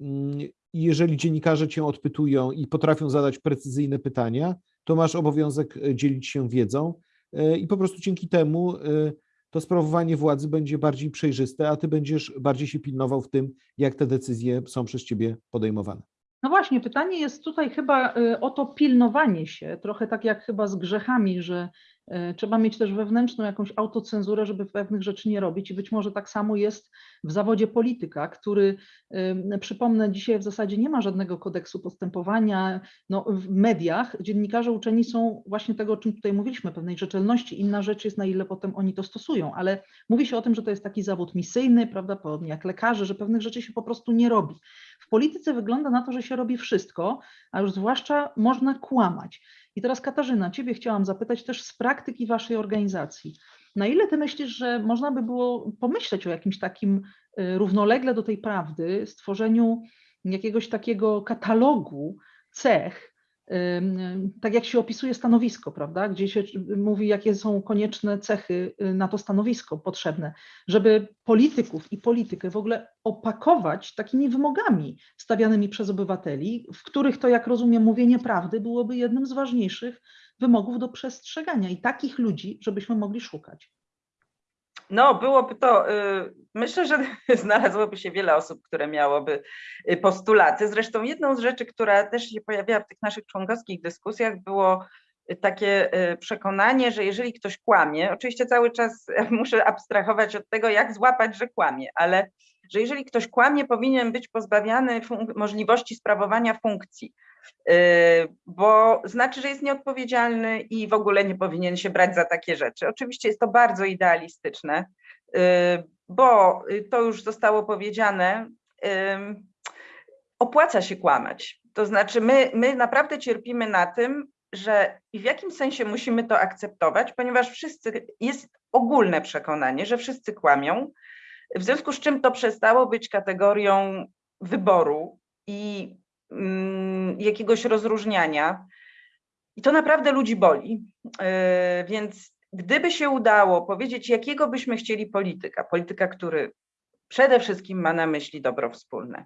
C: mm, jeżeli dziennikarze cię odpytują i potrafią zadać precyzyjne pytania, to masz obowiązek e, dzielić się wiedzą e, i po prostu dzięki temu e, to sprawowanie władzy będzie bardziej przejrzyste, a ty będziesz bardziej się pilnował w tym, jak te decyzje są przez ciebie podejmowane.
B: No właśnie, pytanie jest tutaj chyba o to pilnowanie się, trochę tak jak chyba z grzechami, że trzeba mieć też wewnętrzną jakąś autocenzurę, żeby pewnych rzeczy nie robić i być może tak samo jest w zawodzie polityka, który, przypomnę, dzisiaj w zasadzie nie ma żadnego kodeksu postępowania. No, w mediach dziennikarze uczeni są właśnie tego, o czym tutaj mówiliśmy, pewnej rzetelności. Inna rzecz jest, na ile potem oni to stosują, ale mówi się o tym, że to jest taki zawód misyjny, prawda, podobnie jak lekarze, że pewnych rzeczy się po prostu nie robi. W polityce wygląda na to, że się robi wszystko, a już zwłaszcza można kłamać. I teraz Katarzyna, Ciebie chciałam zapytać też z praktyki Waszej organizacji. Na ile Ty myślisz, że można by było pomyśleć o jakimś takim y, równolegle do tej prawdy, stworzeniu jakiegoś takiego katalogu cech, tak jak się opisuje stanowisko, prawda, gdzie się mówi, jakie są konieczne cechy y, na to stanowisko potrzebne, żeby polityków i politykę w ogóle opakować takimi wymogami stawianymi przez obywateli, w których to, jak rozumiem, mówienie prawdy byłoby jednym z ważniejszych wymogów do przestrzegania i takich ludzi, żebyśmy mogli szukać.
A: No, byłoby to, y, myślę, że znalazłoby się wiele osób, które miałoby y, postulaty. Zresztą jedną z rzeczy, która też się pojawiała w tych naszych członkowskich dyskusjach, było y, takie przekonanie, że jeżeli ktoś kłamie, oczywiście cały czas muszę abstrahować od tego, jak złapać, że kłamie, ale że jeżeli ktoś kłamie, powinien być pozbawiany możliwości sprawowania funkcji, bo znaczy, że jest nieodpowiedzialny i w ogóle nie powinien się brać za takie rzeczy. Oczywiście jest to bardzo idealistyczne, y, bo y, to już zostało powiedziane, opłaca się kłamać. To znaczy, my, my naprawdę cierpimy na tym, że i w jakim sensie musimy to akceptować, ponieważ wszyscy, jest ogólne przekonanie, że wszyscy kłamią, w związku z czym to przestało być kategorią wyboru i jakiegoś rozróżniania. I to naprawdę ludzi boli. Yy, Więc gdyby się udało powiedzieć, jakiego byśmy chcieli polityka, polityka, który przede wszystkim ma na myśli dobro wspólne,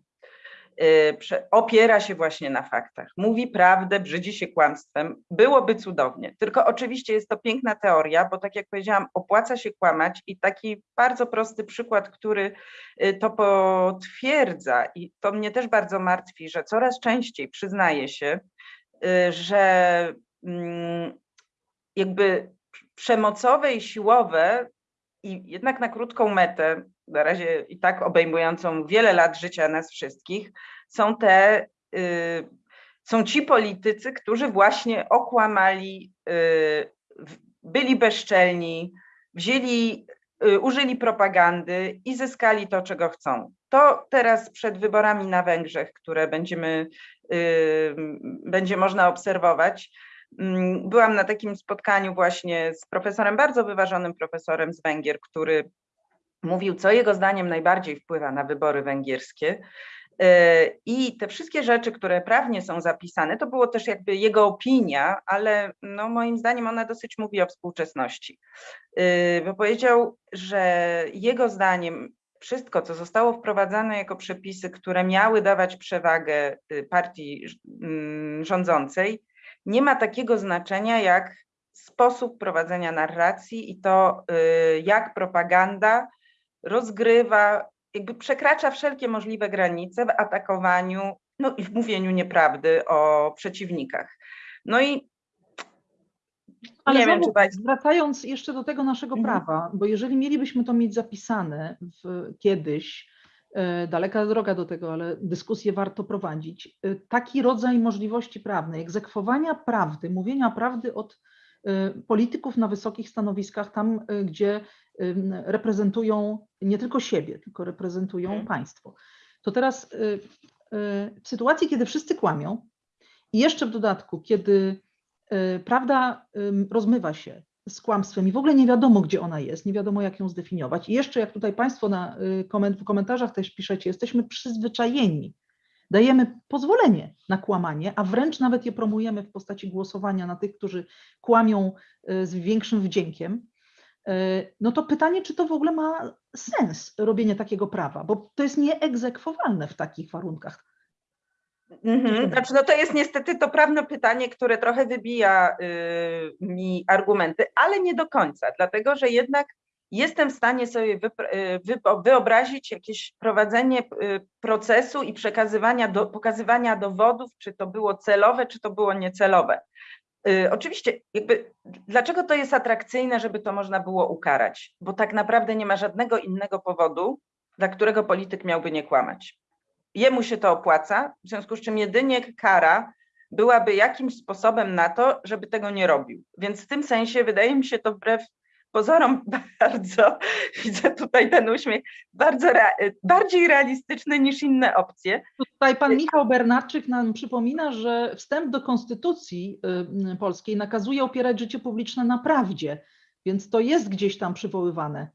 A: opiera się właśnie na faktach, mówi prawdę, brzydzi się kłamstwem, byłoby cudownie. Tylko oczywiście jest to piękna teoria, bo tak jak powiedziałam, opłaca się kłamać i taki bardzo prosty przykład, który y, to potwierdza i to mnie też bardzo martwi, że coraz częściej przyznaje się, y, że mm, jakby przemocowe i siłowe i jednak na krótką metę, na razie i tak obejmującą wiele lat życia nas wszystkich, są te, y, są ci politycy, którzy właśnie okłamali, y, byli bezczelni, wzięli, y, użyli propagandy i zyskali to, czego chcą. To teraz przed wyborami na Węgrzech, które będziemy, będzie można obserwować, Mm, Byłam na takim spotkaniu właśnie z profesorem, bardzo wyważonym profesorem z Węgier, który mówił, co jego zdaniem najbardziej wpływa na wybory węgierskie. E, I te wszystkie rzeczy, które prawnie są zapisane, to było też jakby jego opinia, ale no moim zdaniem ona dosyć mówi o współczesności. E, Bo powiedział, że jego zdaniem wszystko, co zostało wprowadzane jako przepisy, które miały dawać przewagę y, partii mm, rządzącej, nie ma takiego znaczenia jak sposób prowadzenia narracji i to, y, jak propaganda rozgrywa, jakby przekracza wszelkie możliwe granice w atakowaniu, no i w mówieniu nieprawdy o przeciwnikach. No i
B: Ale
A: nie wiem, czy Państwo.
B: wracając jeszcze do tego naszego
A: Mhm.
B: prawa, bo jeżeli mielibyśmy to mieć zapisane w, kiedyś, e, daleka droga do tego, ale dyskusję warto prowadzić, e, taki rodzaj możliwości prawnej, egzekwowania prawdy, mówienia prawdy od e, polityków na wysokich stanowiskach, tam gdzie reprezentują nie tylko siebie, tylko reprezentują
A: Mhm.
B: państwo. To teraz e, e, w sytuacji, kiedy wszyscy kłamią i jeszcze w dodatku, kiedy y, prawda rozmywa się z kłamstwem i w ogóle nie wiadomo, gdzie ona jest, nie wiadomo, jak ją zdefiniować. I jeszcze, jak tutaj Państwo na, y, w komentarzach też piszecie, jesteśmy przyzwyczajeni dajemy pozwolenie na kłamanie, a wręcz nawet je promujemy w postaci głosowania na tych, którzy kłamią y, z większym wdziękiem, y, no to pytanie, czy to w ogóle ma sens robienie takiego prawa, bo to jest nieegzekwowalne w takich warunkach.
A: Mhm. Znaczy, no to jest niestety to prawne pytanie, które trochę wybija y, mi argumenty, ale nie do końca, dlatego że jednak jestem w stanie sobie y, wyobrazić jakieś prowadzenie y, procesu i przekazywania, do, pokazywania dowodów, czy to było celowe, czy to było niecelowe. Y, Oczywiście, jakby, dlaczego to jest atrakcyjne, żeby to można było ukarać? Bo tak naprawdę nie ma żadnego innego powodu, dla którego polityk miałby nie kłamać jemu się to opłaca, w związku z czym jedynie kara byłaby jakimś sposobem na to, żeby tego nie robił. Więc w tym sensie wydaje mi się to wbrew pozorom bardzo, widzę tutaj ten uśmiech, bardzo bardziej realistyczny niż inne opcje.
B: Tutaj pan Michał Bernatczyk nam przypomina, że wstęp do Konstytucji y, Polskiej nakazuje opierać życie publiczne na prawdzie, więc to jest gdzieś tam przywoływane.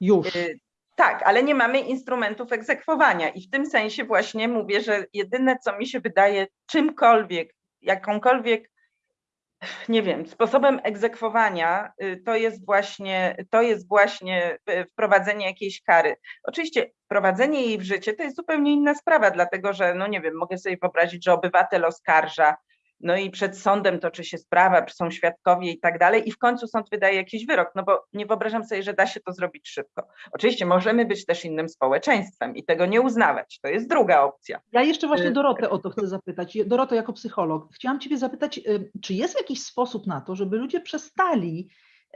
B: Już.
A: Y, Tak, ale nie mamy instrumentów egzekwowania i w tym sensie właśnie mówię, że jedyne, co mi się wydaje czymkolwiek, jakąkolwiek, nie wiem, sposobem egzekwowania, y, to jest właśnie, to jest właśnie y, wprowadzenie jakiejś kary. Oczywiście wprowadzenie jej w życie to jest zupełnie inna sprawa, dlatego że, no nie wiem, mogę sobie wyobrazić, że obywatel oskarża, no i przed sądem toczy się sprawa, są świadkowie i tak dalej, i w końcu sąd wydaje jakiś wyrok, no bo nie wyobrażam sobie, że da się to zrobić szybko. Oczywiście możemy być też innym społeczeństwem i tego nie uznawać, to jest druga opcja.
B: Ja jeszcze właśnie
A: Y,
B: Dorotę o to chcę zapytać. Doroto, jako psycholog, chciałam Ciebie zapytać, y, czy jest jakiś sposób na to, żeby ludzie przestali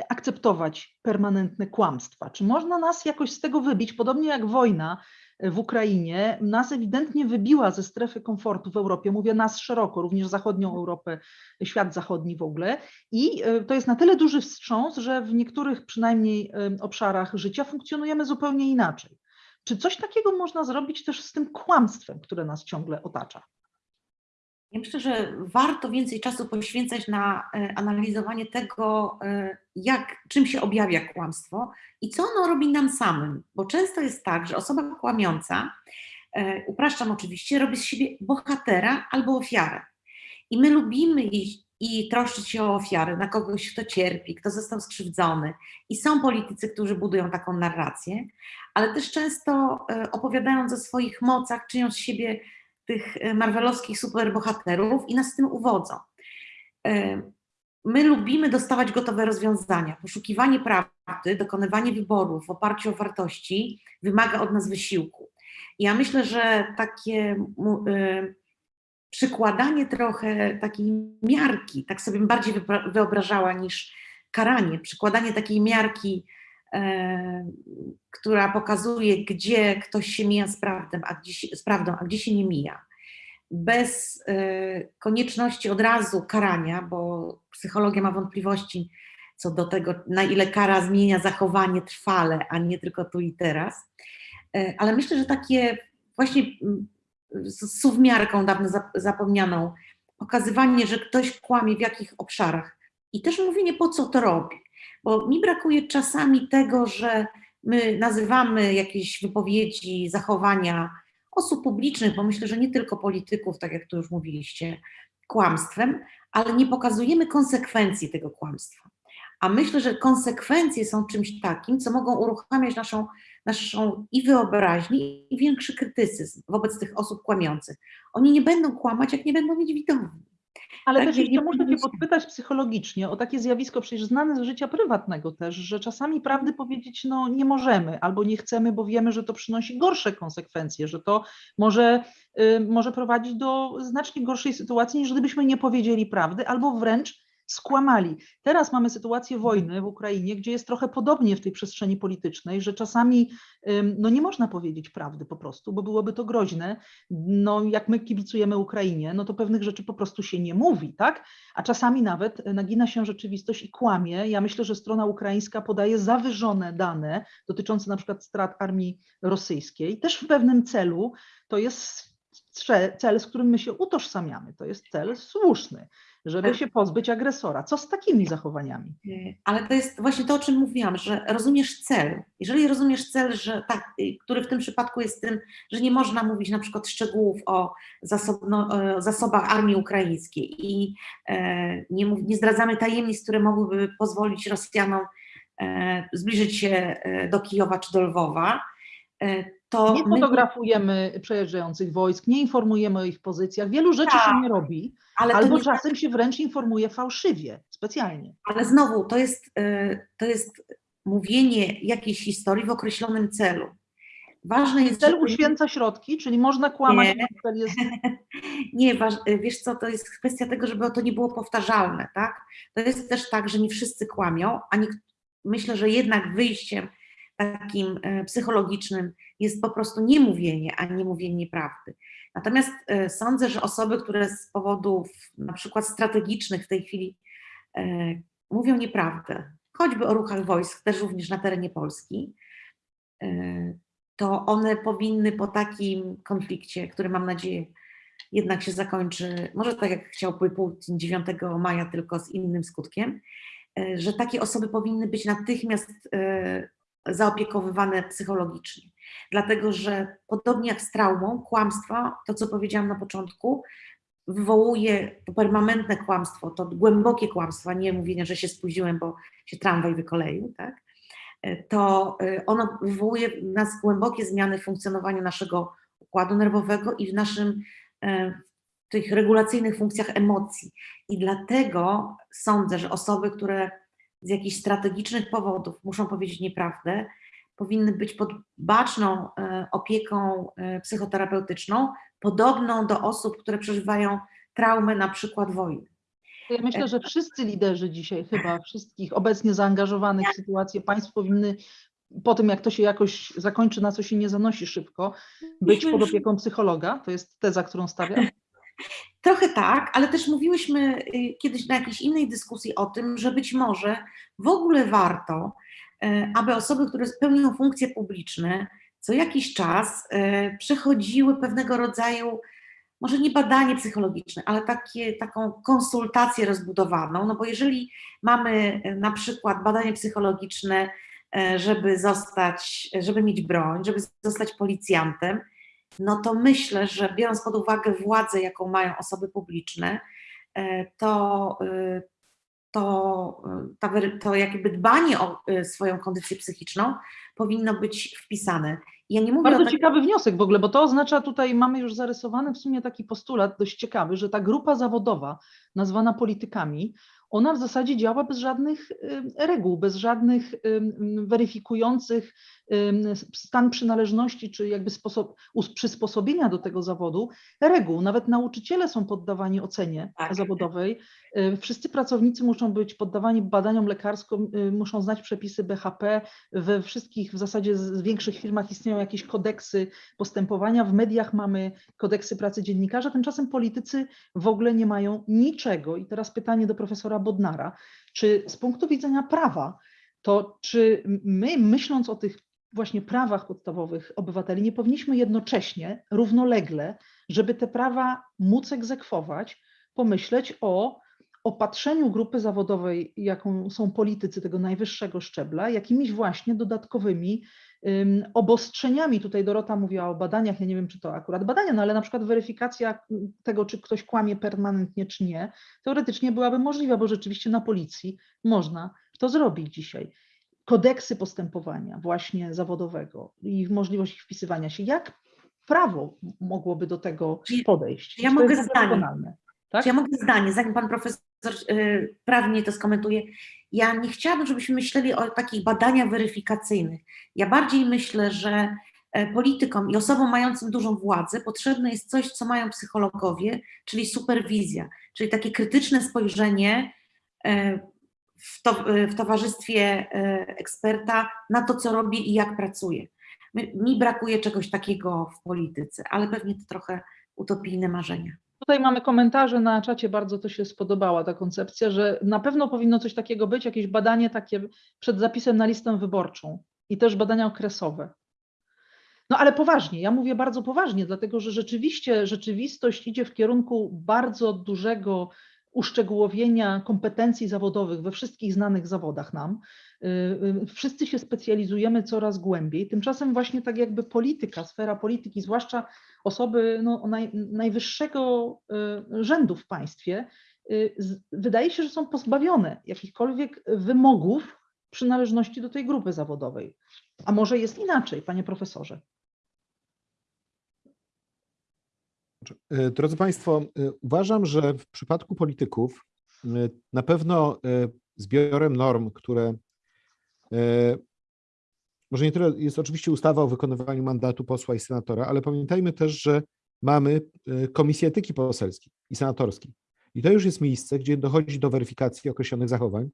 B: akceptować permanentne kłamstwa? Czy można nas jakoś z tego wybić, podobnie jak wojna w Ukrainie nas ewidentnie wybiła ze strefy komfortu w Europie, mówię nas szeroko, również zachodnią Europę, świat zachodni w ogóle i y, to jest na tyle duży wstrząs, że w niektórych przynajmniej y, obszarach życia funkcjonujemy zupełnie inaczej. Czy coś takiego można zrobić też z tym kłamstwem, które nas ciągle otacza?
D: Ja myślę, że warto więcej czasu poświęcać na e, analizowanie tego, e, jak, czym się objawia kłamstwo i co ono robi nam samym. Bo często jest tak, że osoba kłamiąca, e, upraszczam oczywiście, robi z siebie bohatera albo ofiarę. I my lubimy iść i troszczyć się o ofiary, na kogoś, kto cierpi, kto został skrzywdzony. I są politycy, którzy budują taką narrację, ale też często opowiadając o swoich mocach, czynią z siebie tych e, marvelowskich superbohaterów i nas z tym uwodzą. E, My lubimy dostawać gotowe rozwiązania. Poszukiwanie prawdy, dokonywanie wyborów w oparciu o wartości wymaga od nas wysiłku. Ja myślę, że takie e, przykładanie trochę takiej miarki, tak sobie bardziej wyobrażała niż karanie, przykładanie takiej miarki, która pokazuje, gdzie ktoś się mija z, prawdą, a gdzie z prawdą, a gdzie się nie mija. Bez e, konieczności od razu karania, bo psychologia ma wątpliwości co do tego, na ile kara zmienia zachowanie trwale, a nie tylko tu i teraz. E, ale myślę, że takie właśnie mm, z suwmiarką dawno zap- zapomnianą, pokazywanie, że ktoś kłamie w jakich obszarach i też mówienie, po co to robi. Bo mi brakuje czasami tego, że my nazywamy jakieś wypowiedzi, zachowania osób publicznych, bo myślę, że nie tylko polityków, tak jak tu już mówiliście, kłamstwem, ale nie pokazujemy konsekwencji tego kłamstwa. A myślę, że konsekwencje są czymś takim, co mogą uruchamiać naszą, naszą i wyobraźnię, i większy krytycyzm wobec tych osób kłamiących. Oni nie będą kłamać, jak nie będą mieć widowni.
B: Ale
D: Tak,
B: też
D: nie-
B: jeszcze muszę Cię podpytać psychologicznie o takie zjawisko przecież znane z życia prywatnego też, że czasami prawdy powiedzieć no nie możemy albo nie chcemy, bo wiemy, że to przynosi gorsze konsekwencje, że to może, y, może prowadzić do znacznie gorszej sytuacji niż gdybyśmy nie powiedzieli prawdy albo wręcz skłamali. Teraz mamy sytuację wojny w Ukrainie, gdzie jest trochę podobnie w tej przestrzeni politycznej, że czasami no nie można powiedzieć prawdy po prostu, bo byłoby to groźne. No jak my kibicujemy Ukrainie, no to pewnych rzeczy po prostu się nie mówi, tak? A czasami nawet nagina się rzeczywistość i kłamie. Ja myślę, że strona ukraińska podaje zawyżone dane dotyczące na przykład strat armii rosyjskiej, też w pewnym celu. To jest cel, z którym my się utożsamiamy. To jest cel słuszny. Żeby
D: Tak.
B: się pozbyć agresora. Co z takimi zachowaniami?
D: Y, Ale to jest właśnie to, o czym mówiłam, że rozumiesz cel. Jeżeli rozumiesz cel, że tak, y, który w tym przypadku jest tym, że nie można mówić na przykład szczegółów o zasobno, e, zasobach armii ukraińskiej i e, nie, mów, nie zdradzamy tajemnic, które mogłyby pozwolić Rosjanom e, zbliżyć się e, do Kijowa czy do Lwowa, e, to
B: Nie
D: my-
B: fotografujemy przejeżdżających wojsk, nie informujemy o ich pozycjach. Wielu rzeczy się
D: Tak,
B: nie robi, albo
D: nie
B: czasem się wręcz informuje fałszywie, specjalnie.
D: Ale znowu, to jest, y, to jest mówienie jakiejś historii w określonym celu. Ważne jest,
B: Cel uświęca środki, czyli można kłamać,
D: Nie.
B: cel jest
D: Nie, waż, wiesz co, to jest kwestia tego, żeby to nie było powtarzalne, tak? To jest też tak, że nie wszyscy kłamią, a nie, myślę, że jednak wyjściem takim e, psychologicznym jest po prostu niemówienie, a nie mówienie prawdy. Natomiast e, sądzę, że osoby, które z powodów na przykład strategicznych w tej chwili e, mówią nieprawdę, choćby o ruchach wojsk, też również na terenie Polski, to one powinny po takim konflikcie, który mam nadzieję jednak się zakończy, może tak jak chciałby Putin 9 maja, tylko z innym skutkiem, że takie osoby powinny być natychmiast zaopiekowywane psychologicznie. Dlatego, że podobnie jak z traumą, kłamstwo, to co powiedziałam na początku, wywołuje to permanentne kłamstwo, to głębokie kłamstwo, nie mówienie, że się spóźniłem, bo się tramwaj wykoleił, tak? To e, ono wywołuje w nas głębokie zmiany w funkcjonowaniu naszego układu nerwowego i w naszym e, w tych regulacyjnych funkcjach emocji. I dlatego sądzę, że osoby, które z jakichś strategicznych powodów muszą powiedzieć nieprawdę, powinny być pod baczną e, opieką e, psychoterapeutyczną, podobną do osób, które przeżywają traumę na przykład wojny.
B: Ja myślę, że wszyscy liderzy dzisiaj, chyba wszystkich obecnie zaangażowanych w sytuację państw powinny po tym, jak to się jakoś zakończy, na co się nie zanosi szybko, być pod opieką psychologa. To jest teza, którą stawiam.
D: Trochę tak, ale też mówiłyśmy y, kiedyś na jakiejś innej dyskusji o tym, że być może w ogóle warto, y, aby osoby, które pełnią funkcje publiczne, co jakiś czas y, przechodziły pewnego rodzaju, może nie badanie psychologiczne, ale takie, taką konsultację rozbudowaną, no bo jeżeli mamy na przykład badanie psychologiczne, żeby zostać, żeby mieć broń, żeby zostać policjantem, no to myślę, że biorąc pod uwagę władzę, jaką mają osoby publiczne, e, to, e, to, e, wery- to jakby dbanie o swoją kondycję psychiczną powinno być wpisane. Ja nie mówię
B: Bardzo
D: tak,
B: ciekawy wniosek w ogóle, bo to oznacza tutaj, mamy już zarysowany w sumie taki postulat dość ciekawy, że ta grupa zawodowa, nazwana politykami, ona w zasadzie działa bez żadnych ym, reguł, bez żadnych ym, weryfikujących ym, stan przynależności, czy jakby sposób us- przysposobienia do tego zawodu reguł. Nawet nauczyciele są poddawani ocenie
D: Tak.
B: zawodowej. Y, Wszyscy pracownicy muszą być poddawani badaniom lekarskim, y, muszą znać przepisy BHP. We wszystkich w zasadzie z większych firmach istnieją jakieś kodeksy postępowania. W mediach mamy kodeksy pracy dziennikarza, tymczasem politycy w ogóle nie mają niczego. I teraz pytanie do profesora Bodnara. Czy z punktu widzenia prawa, to czy my, myśląc o tych właśnie prawach podstawowych obywateli, nie powinniśmy jednocześnie, równolegle, żeby te prawa móc egzekwować, pomyśleć o opatrzeniu grupy zawodowej, jaką są politycy tego najwyższego szczebla, jakimiś właśnie dodatkowymi ym, obostrzeniami. Tutaj Dorota mówiła o badaniach, ja nie wiem, czy to akurat badania, no ale na przykład weryfikacja mm, tego, czy ktoś kłamie permanentnie, czy nie, teoretycznie byłaby możliwa, bo rzeczywiście na policji można to zrobić dzisiaj. Kodeksy postępowania właśnie zawodowego i możliwość ich wpisywania się. Jak prawo mogłoby do tego podejść?
D: ja
B: to
D: mogę zdanie?
B: Tak?
D: Czy ja mogę zdanie, zanim pan profesor prawnie to skomentuje, ja nie chciałabym, żebyśmy myśleli o takich badaniach weryfikacyjnych. Ja bardziej myślę, że e, politykom i osobom mającym dużą władzę potrzebne jest coś, co mają psychologowie, czyli superwizja, czyli takie krytyczne spojrzenie e, w, to, w towarzystwie e, eksperta na to, co robi i jak pracuje. Mi brakuje czegoś takiego w polityce, ale pewnie to trochę utopijne marzenia.
B: Tutaj mamy komentarze na czacie, bardzo to się spodobała ta koncepcja, że na pewno powinno coś takiego być, jakieś badanie takie przed zapisem na listę wyborczą i też badania okresowe. No ale poważnie, ja mówię bardzo poważnie, dlatego że rzeczywiście rzeczywistość idzie w kierunku bardzo dużego uszczegółowienia kompetencji zawodowych we wszystkich znanych zawodach nam. Y, y, Wszyscy się specjalizujemy coraz głębiej. Tymczasem właśnie tak jakby polityka, sfera polityki, zwłaszcza osoby no, naj, najwyższego y, rzędu w państwie, wydaje się, że są pozbawione jakichkolwiek wymogów przynależności do tej grupy zawodowej. A może jest inaczej, panie profesorze?
C: Drodzy Państwo, uważam, że w przypadku polityków na pewno zbiorem norm, które może nie tyle jest oczywiście ustawa o wykonywaniu mandatu posła i senatora, ale pamiętajmy też, że mamy e, Komisję Etyki Poselskiej i Senatorskiej. I to już jest miejsce, gdzie dochodzi do weryfikacji określonych zachowań.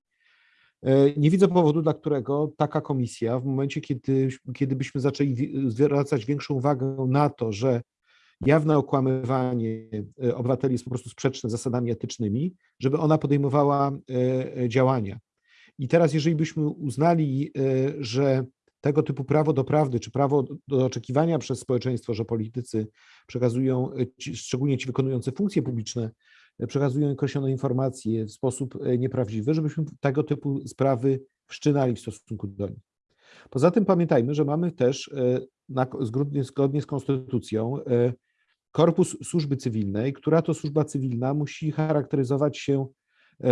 C: E, Nie widzę powodu, dla którego taka komisja, w momencie, kiedy, kiedy byśmy zaczęli zwracać większą uwagę na to, że jawne okłamywanie e, obywateli jest po prostu sprzeczne z zasadami etycznymi, żeby ona podejmowała e, e, działania. I teraz, jeżeli byśmy uznali, e, że tego typu prawo do prawdy, czy prawo do oczekiwania przez społeczeństwo, że politycy przekazują, e, szczególnie ci wykonujący funkcje publiczne, e, przekazują określone informacje w sposób nieprawdziwy, żebyśmy tego typu sprawy wszczynali w stosunku do nich. Poza tym pamiętajmy, że mamy też na, zgodnie, zgodnie z konstytucją korpus służby cywilnej, która to służba cywilna musi charakteryzować się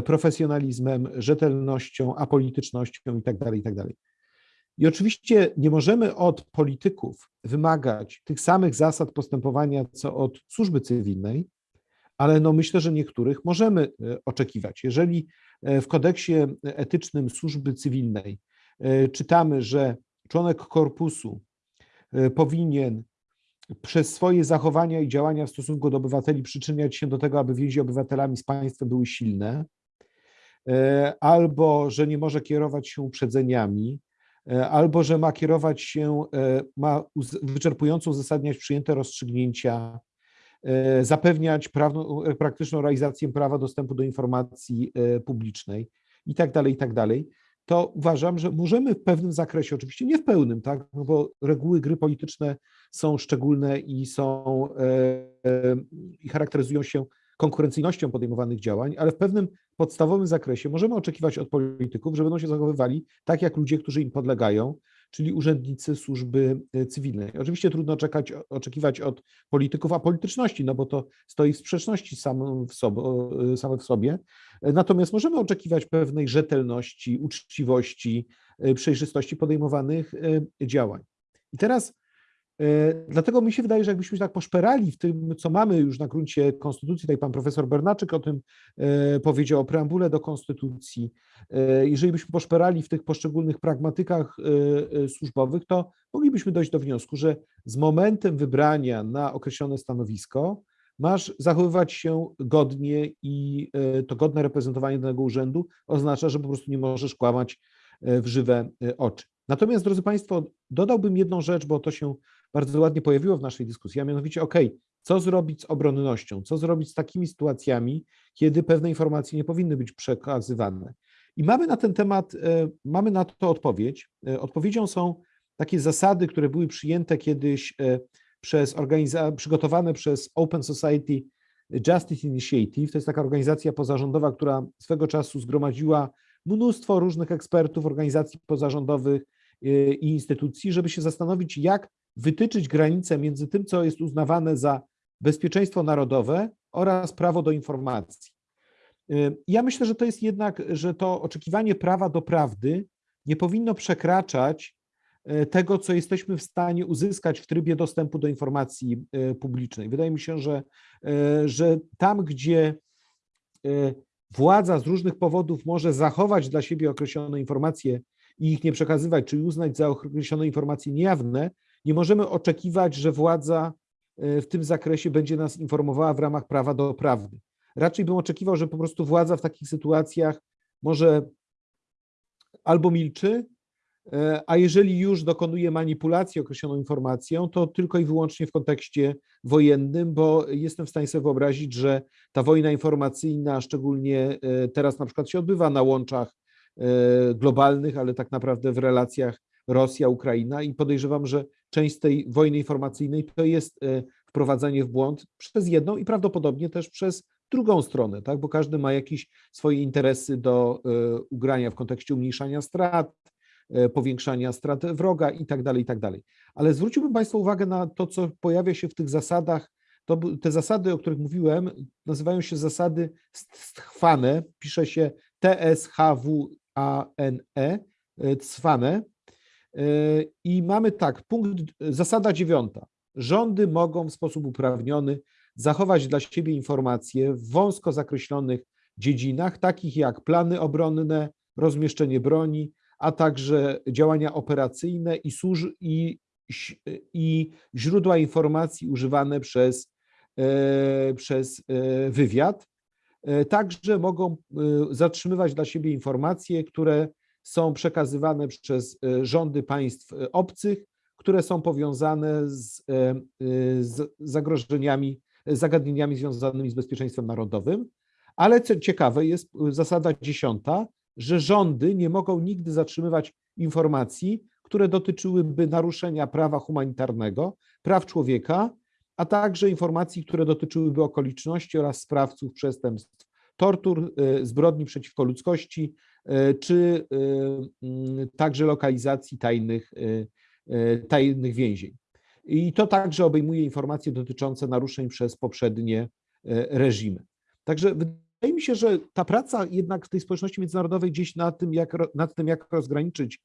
C: profesjonalizmem, rzetelnością, apolitycznością itd. itd. I oczywiście nie możemy od polityków wymagać tych samych zasad postępowania, co od służby cywilnej, ale no myślę, że niektórych możemy e, oczekiwać. Jeżeli e, w kodeksie etycznym służby cywilnej e, czytamy, że członek korpusu e, powinien przez swoje zachowania i działania w stosunku do obywateli przyczyniać się do tego, aby więzi obywatelami z państwem były silne, e, albo że nie może kierować się uprzedzeniami, e, albo że ma kierować się, e, ma wyczerpująco uzasadniać przyjęte rozstrzygnięcia, e, zapewniać prawną, e, praktyczną realizację prawa dostępu do informacji e, publicznej i tak dalej, i tak dalej, to uważam, że możemy w pewnym zakresie, oczywiście nie w pełnym, tak, no bo reguły gry polityczne są szczególne i są e, e, i charakteryzują się konkurencyjnością podejmowanych działań, ale w pewnym podstawowym zakresie możemy oczekiwać od polityków, że będą się zachowywali tak jak ludzie, którzy im podlegają, czyli urzędnicy służby e, cywilnej. Oczywiście trudno czekać, oczekiwać od polityków apolityczności, no bo to stoi w sprzeczności sobie, same w sobie. Natomiast możemy oczekiwać pewnej rzetelności, uczciwości, e, przejrzystości podejmowanych e, działań. I teraz e, dlatego mi się wydaje, że jakbyśmy się tak poszperali w tym, co mamy już na gruncie konstytucji, tutaj pan profesor Bernaczyk o tym e, powiedział, o preambule do konstytucji, e, jeżeli byśmy poszperali w tych poszczególnych pragmatykach e, e, służbowych, to moglibyśmy dojść do wniosku, że z momentem wybrania na określone stanowisko masz zachowywać się godnie i e, to godne reprezentowanie danego urzędu oznacza, że po prostu nie możesz kłamać e, w żywe e, oczy. Natomiast, drodzy Państwo, dodałbym jedną rzecz, bo to się bardzo ładnie pojawiło w naszej dyskusji, a mianowicie, OK, co zrobić z obronnością, co zrobić z takimi sytuacjami, kiedy pewne informacje nie powinny być przekazywane. I mamy na ten temat, e, mamy na to odpowiedź. E, Odpowiedzią są takie zasady, które były przyjęte kiedyś e, przez organiza- przygotowane przez Open Society Justice Initiative. To jest taka organizacja pozarządowa, która swego czasu zgromadziła mnóstwo różnych ekspertów, organizacji pozarządowych i instytucji, żeby się zastanowić, jak wytyczyć granice między tym, co jest uznawane za bezpieczeństwo narodowe oraz prawo do informacji. Ja myślę, że to jest jednak, że to oczekiwanie prawa do prawdy nie powinno przekraczać e, tego, co jesteśmy w stanie uzyskać w trybie dostępu do informacji e, publicznej. Wydaje mi się, że, e, że tam, gdzie władza z różnych powodów może zachować dla siebie określone informacje i ich nie przekazywać, czyli uznać za określone informacje niejawne, nie możemy oczekiwać, że władza e, w tym zakresie będzie nas informowała w ramach prawa do prawdy. Raczej bym oczekiwał, że po prostu władza w takich sytuacjach może albo milczy, e, a jeżeli już dokonuje manipulacji określoną informacją, to tylko i wyłącznie w kontekście wojennym, bo jestem w stanie sobie wyobrazić, że ta wojna informacyjna, szczególnie e, teraz na przykład się odbywa na łączach globalnych, ale tak naprawdę w relacjach Rosja-Ukraina i podejrzewam, że część tej wojny informacyjnej to jest e, wprowadzanie w błąd przez jedną i prawdopodobnie też przez drugą stronę, tak? bo każdy ma jakieś swoje interesy do e, ugrania w kontekście umniejszania strat, e, powiększania strat wroga i tak dalej, i tak dalej. Ale zwróciłbym Państwa uwagę na to, co pojawia się w tych zasadach. To, te zasady, o których mówiłem, nazywają się zasady stchwane, pisze się T-S-H-W-A-N-E, e, cwane. E, I mamy tak, punkt, zasada dziewiąta. Rządy mogą w sposób uprawniony zachować dla siebie informacje w wąsko zakreślonych dziedzinach, takich jak plany obronne, rozmieszczenie broni, a także działania operacyjne i, służ- i, i źródła informacji używane przez, e, przez e, wywiad. Także mogą zatrzymywać dla siebie informacje, które są przekazywane przez e, rządy państw e, obcych, które są powiązane z, e, z zagrożeniami, zagadnieniami związanymi z bezpieczeństwem narodowym. Ale co ciekawe, jest zasada dziesiąta, że rządy nie mogą nigdy zatrzymywać informacji, które dotyczyłyby naruszenia prawa humanitarnego, praw człowieka, a także informacji, które dotyczyłyby okoliczności oraz sprawców przestępstw, tortur, zbrodni przeciwko ludzkości, czy e, także lokalizacji tajnych, e, e, tajnych więzień. I to także obejmuje informacje dotyczące naruszeń przez poprzednie e, reżimy. Także wydaje mi się, że ta praca jednak w tej społeczności międzynarodowej gdzieś nad tym, jak, nad tym, jak rozgraniczyć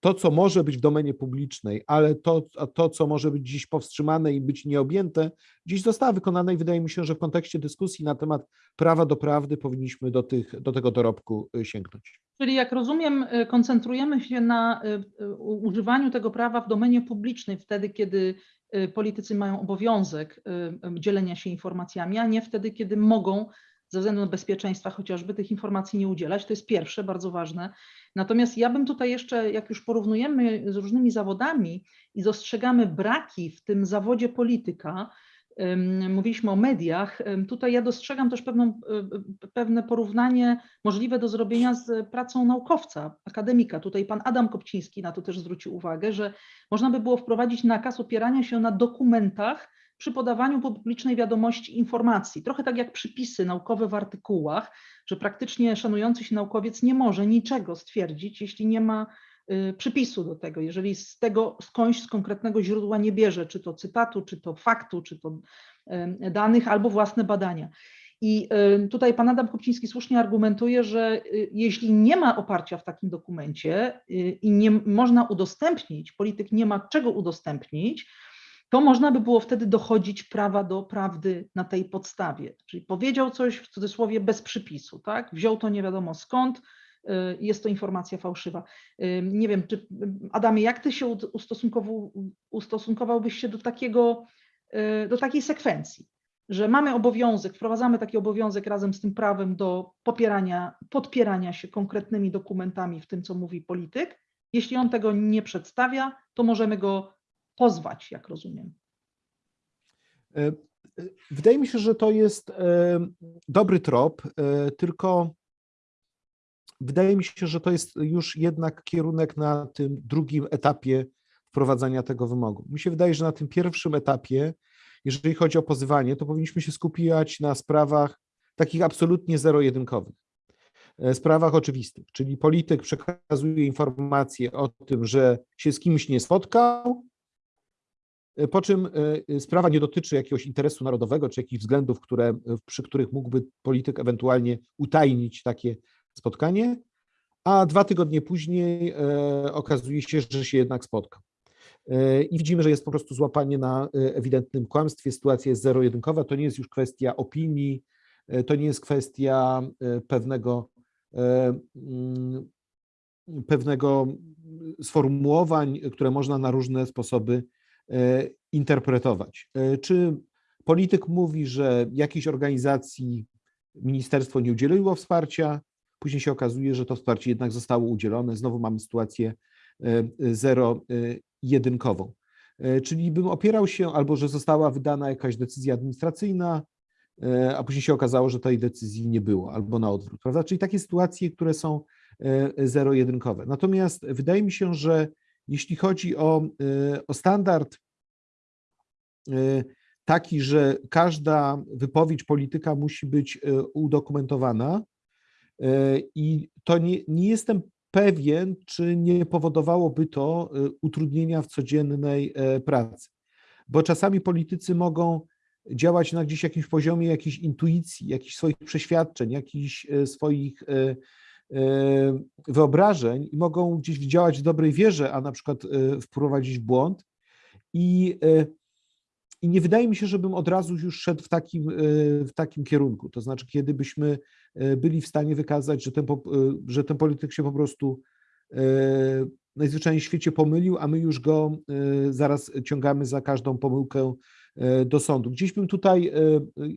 C: to, co może być w domenie publicznej, ale to, to, co może być dziś powstrzymane i być nieobjęte, dziś została wykonane i wydaje mi się, że w kontekście dyskusji na temat prawa do prawdy powinniśmy do, tych, do tego dorobku y, sięgnąć.
B: Czyli jak rozumiem, y, koncentrujemy się na y, używaniu tego prawa w domenie publicznej wtedy, kiedy politycy mają obowiązek dzielenia się informacjami, a nie wtedy, kiedy mogą ze względu na bezpieczeństwa chociażby tych informacji nie udzielać. To jest pierwsze, bardzo ważne. Natomiast ja bym tutaj jeszcze, jak już porównujemy z różnymi zawodami i dostrzegamy braki w tym zawodzie polityka, mówiliśmy o mediach, tutaj ja dostrzegam też pewną, y, y, pewne porównanie możliwe do zrobienia z pracą naukowca, akademika. Tutaj pan Adam Kopciński na to też zwrócił uwagę, że można by było wprowadzić nakaz opierania się na dokumentach przy podawaniu publicznej wiadomości informacji. Trochę tak jak przypisy naukowe w artykułach, że praktycznie szanujący się naukowiec nie może niczego stwierdzić, jeśli nie ma y, przypisu do tego, jeżeli z tego skądś z konkretnego źródła nie bierze, czy to cytatu, czy to faktu, czy to danych, albo własne badania. I tutaj pan Adam Kopciński słusznie argumentuje, że y, jeśli nie ma oparcia w takim dokumencie y, i nie można udostępnić, polityk nie ma czego udostępnić, to można by było wtedy dochodzić prawa do prawdy na tej podstawie. Czyli powiedział coś w cudzysłowie bez przypisu, tak? Wziął to nie wiadomo skąd, y, jest to informacja fałszywa. Nie wiem, czy Adamie, jak ty się ustosunkowałbyś się do takiego, y, do takiej sekwencji? że mamy obowiązek, wprowadzamy taki obowiązek razem z tym prawem do popierania, podpierania się konkretnymi dokumentami w tym, co mówi polityk. Jeśli on tego nie przedstawia, to możemy go pozwać, jak rozumiem.
C: E, e, Wydaje mi się, że to jest e, dobry trop, tylko wydaje mi się, że to jest już jednak kierunek na tym drugim etapie wprowadzania tego wymogu. Mi się wydaje, że na tym pierwszym etapie, jeżeli chodzi o pozywanie, to powinniśmy się skupiać na sprawach takich absolutnie zero-jedynkowych. Sprawach oczywistych, czyli polityk przekazuje informacje o tym, że się z kimś nie spotkał, po czym e, sprawa nie dotyczy jakiegoś interesu narodowego czy jakichś względów, które, przy których mógłby polityk ewentualnie utajnić takie spotkanie, a dwa tygodnie później e, okazuje się, że się jednak spotkał. E, I widzimy, że jest po prostu złapanie na e, ewidentnym kłamstwie. Sytuacja jest zero-jedynkowa. To nie jest już kwestia opinii, e, to nie jest kwestia e, pewnego, e, mm, pewnego sformułowań, które można na różne sposoby e, interpretować. E, Czy polityk mówi, że jakiejś organizacji ministerstwo nie udzieliło wsparcia, później się okazuje, że to wsparcie jednak zostało udzielone. Znowu mamy sytuację e, zero-jedynkową. E, Czyli bym opierał się, albo że została wydana jakaś decyzja administracyjna, e, a później się okazało, że tej decyzji nie było, albo na odwrót, prawda? Czyli takie sytuacje, które są e, zero-jedynkowe. Natomiast wydaje mi się, że jeśli chodzi o, e, o standard e, taki, że każda wypowiedź polityka musi być e, udokumentowana e, i to nie, nie jestem pewien, czy nie powodowałoby to e, utrudnienia w codziennej pracy, bo czasami politycy mogą działać na gdzieś jakimś poziomie jakiejś intuicji, jakichś swoich przeświadczeń, jakichś swoich wyobrażeń i mogą gdzieś działać w dobrej wierze, a na przykład wprowadzić w błąd. I i nie wydaje mi się, żebym od razu już szedł w takim, w takim kierunku. To znaczy, kiedy byśmy byli w stanie wykazać, że ten, że ten polityk się po prostu najzwyczajniej w świecie pomylił, a my już go zaraz ciągamy za każdą pomyłkę do sądu. Gdzieś bym tutaj,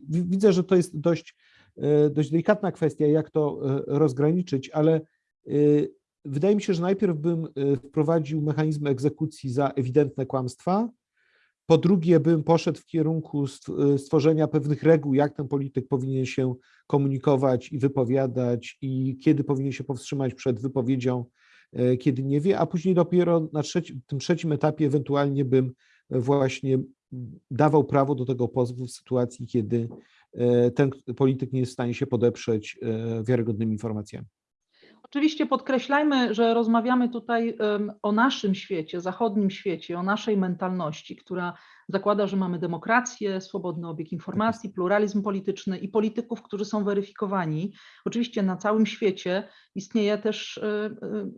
C: widzę, że to jest dość, dość delikatna kwestia, jak to rozgraniczyć, ale wydaje mi się, że najpierw bym wprowadził mechanizm egzekucji za ewidentne kłamstwa, po drugie, bym poszedł w kierunku stworzenia pewnych reguł, jak ten polityk powinien się komunikować i wypowiadać, i kiedy powinien się powstrzymać przed wypowiedzią, e, kiedy nie wie, a później dopiero na tym trzecim etapie ewentualnie bym właśnie dawał prawo do tego pozwu w sytuacji, kiedy e, ten polityk nie jest w stanie się podeprzeć e, wiarygodnymi informacjami.
B: Oczywiście podkreślajmy, że rozmawiamy tutaj o naszym świecie, zachodnim świecie, o naszej mentalności, która zakłada, że mamy demokrację, swobodny obieg informacji, pluralizm polityczny i polityków, którzy są weryfikowani. Oczywiście na całym świecie istnieje też e, e,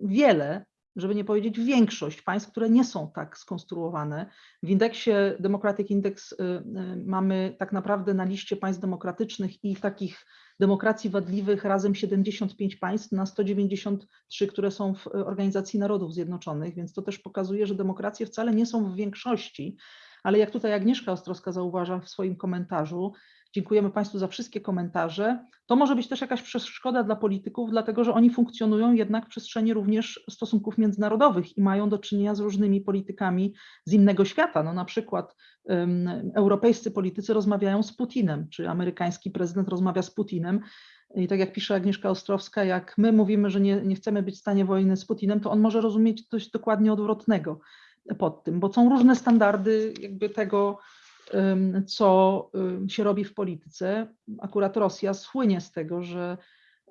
B: wiele żeby nie powiedzieć większość państw, które nie są tak skonstruowane. W indeksie Democratic Index y, y, mamy tak naprawdę na liście państw demokratycznych i takich demokracji wadliwych razem 75 państw na 193, które są w Organizacji Narodów Zjednoczonych, więc to też pokazuje, że demokracje wcale nie są w większości, ale jak tutaj Agnieszka Ostrowska zauważa w swoim komentarzu, Dziękujemy Państwu za wszystkie komentarze. To może być też jakaś przeszkoda dla polityków, dlatego że oni funkcjonują jednak w przestrzeni również stosunków międzynarodowych i mają do czynienia z różnymi politykami z innego świata. No na przykład um, europejscy politycy rozmawiają z Putinem, czy amerykański prezydent rozmawia z Putinem. I tak jak pisze Agnieszka Ostrowska, jak my mówimy, że nie, nie chcemy być w stanie wojny z Putinem, to on może rozumieć coś dokładnie odwrotnego pod tym, bo są różne standardy jakby tego, co się robi w polityce. Akurat Rosja słynie z tego, że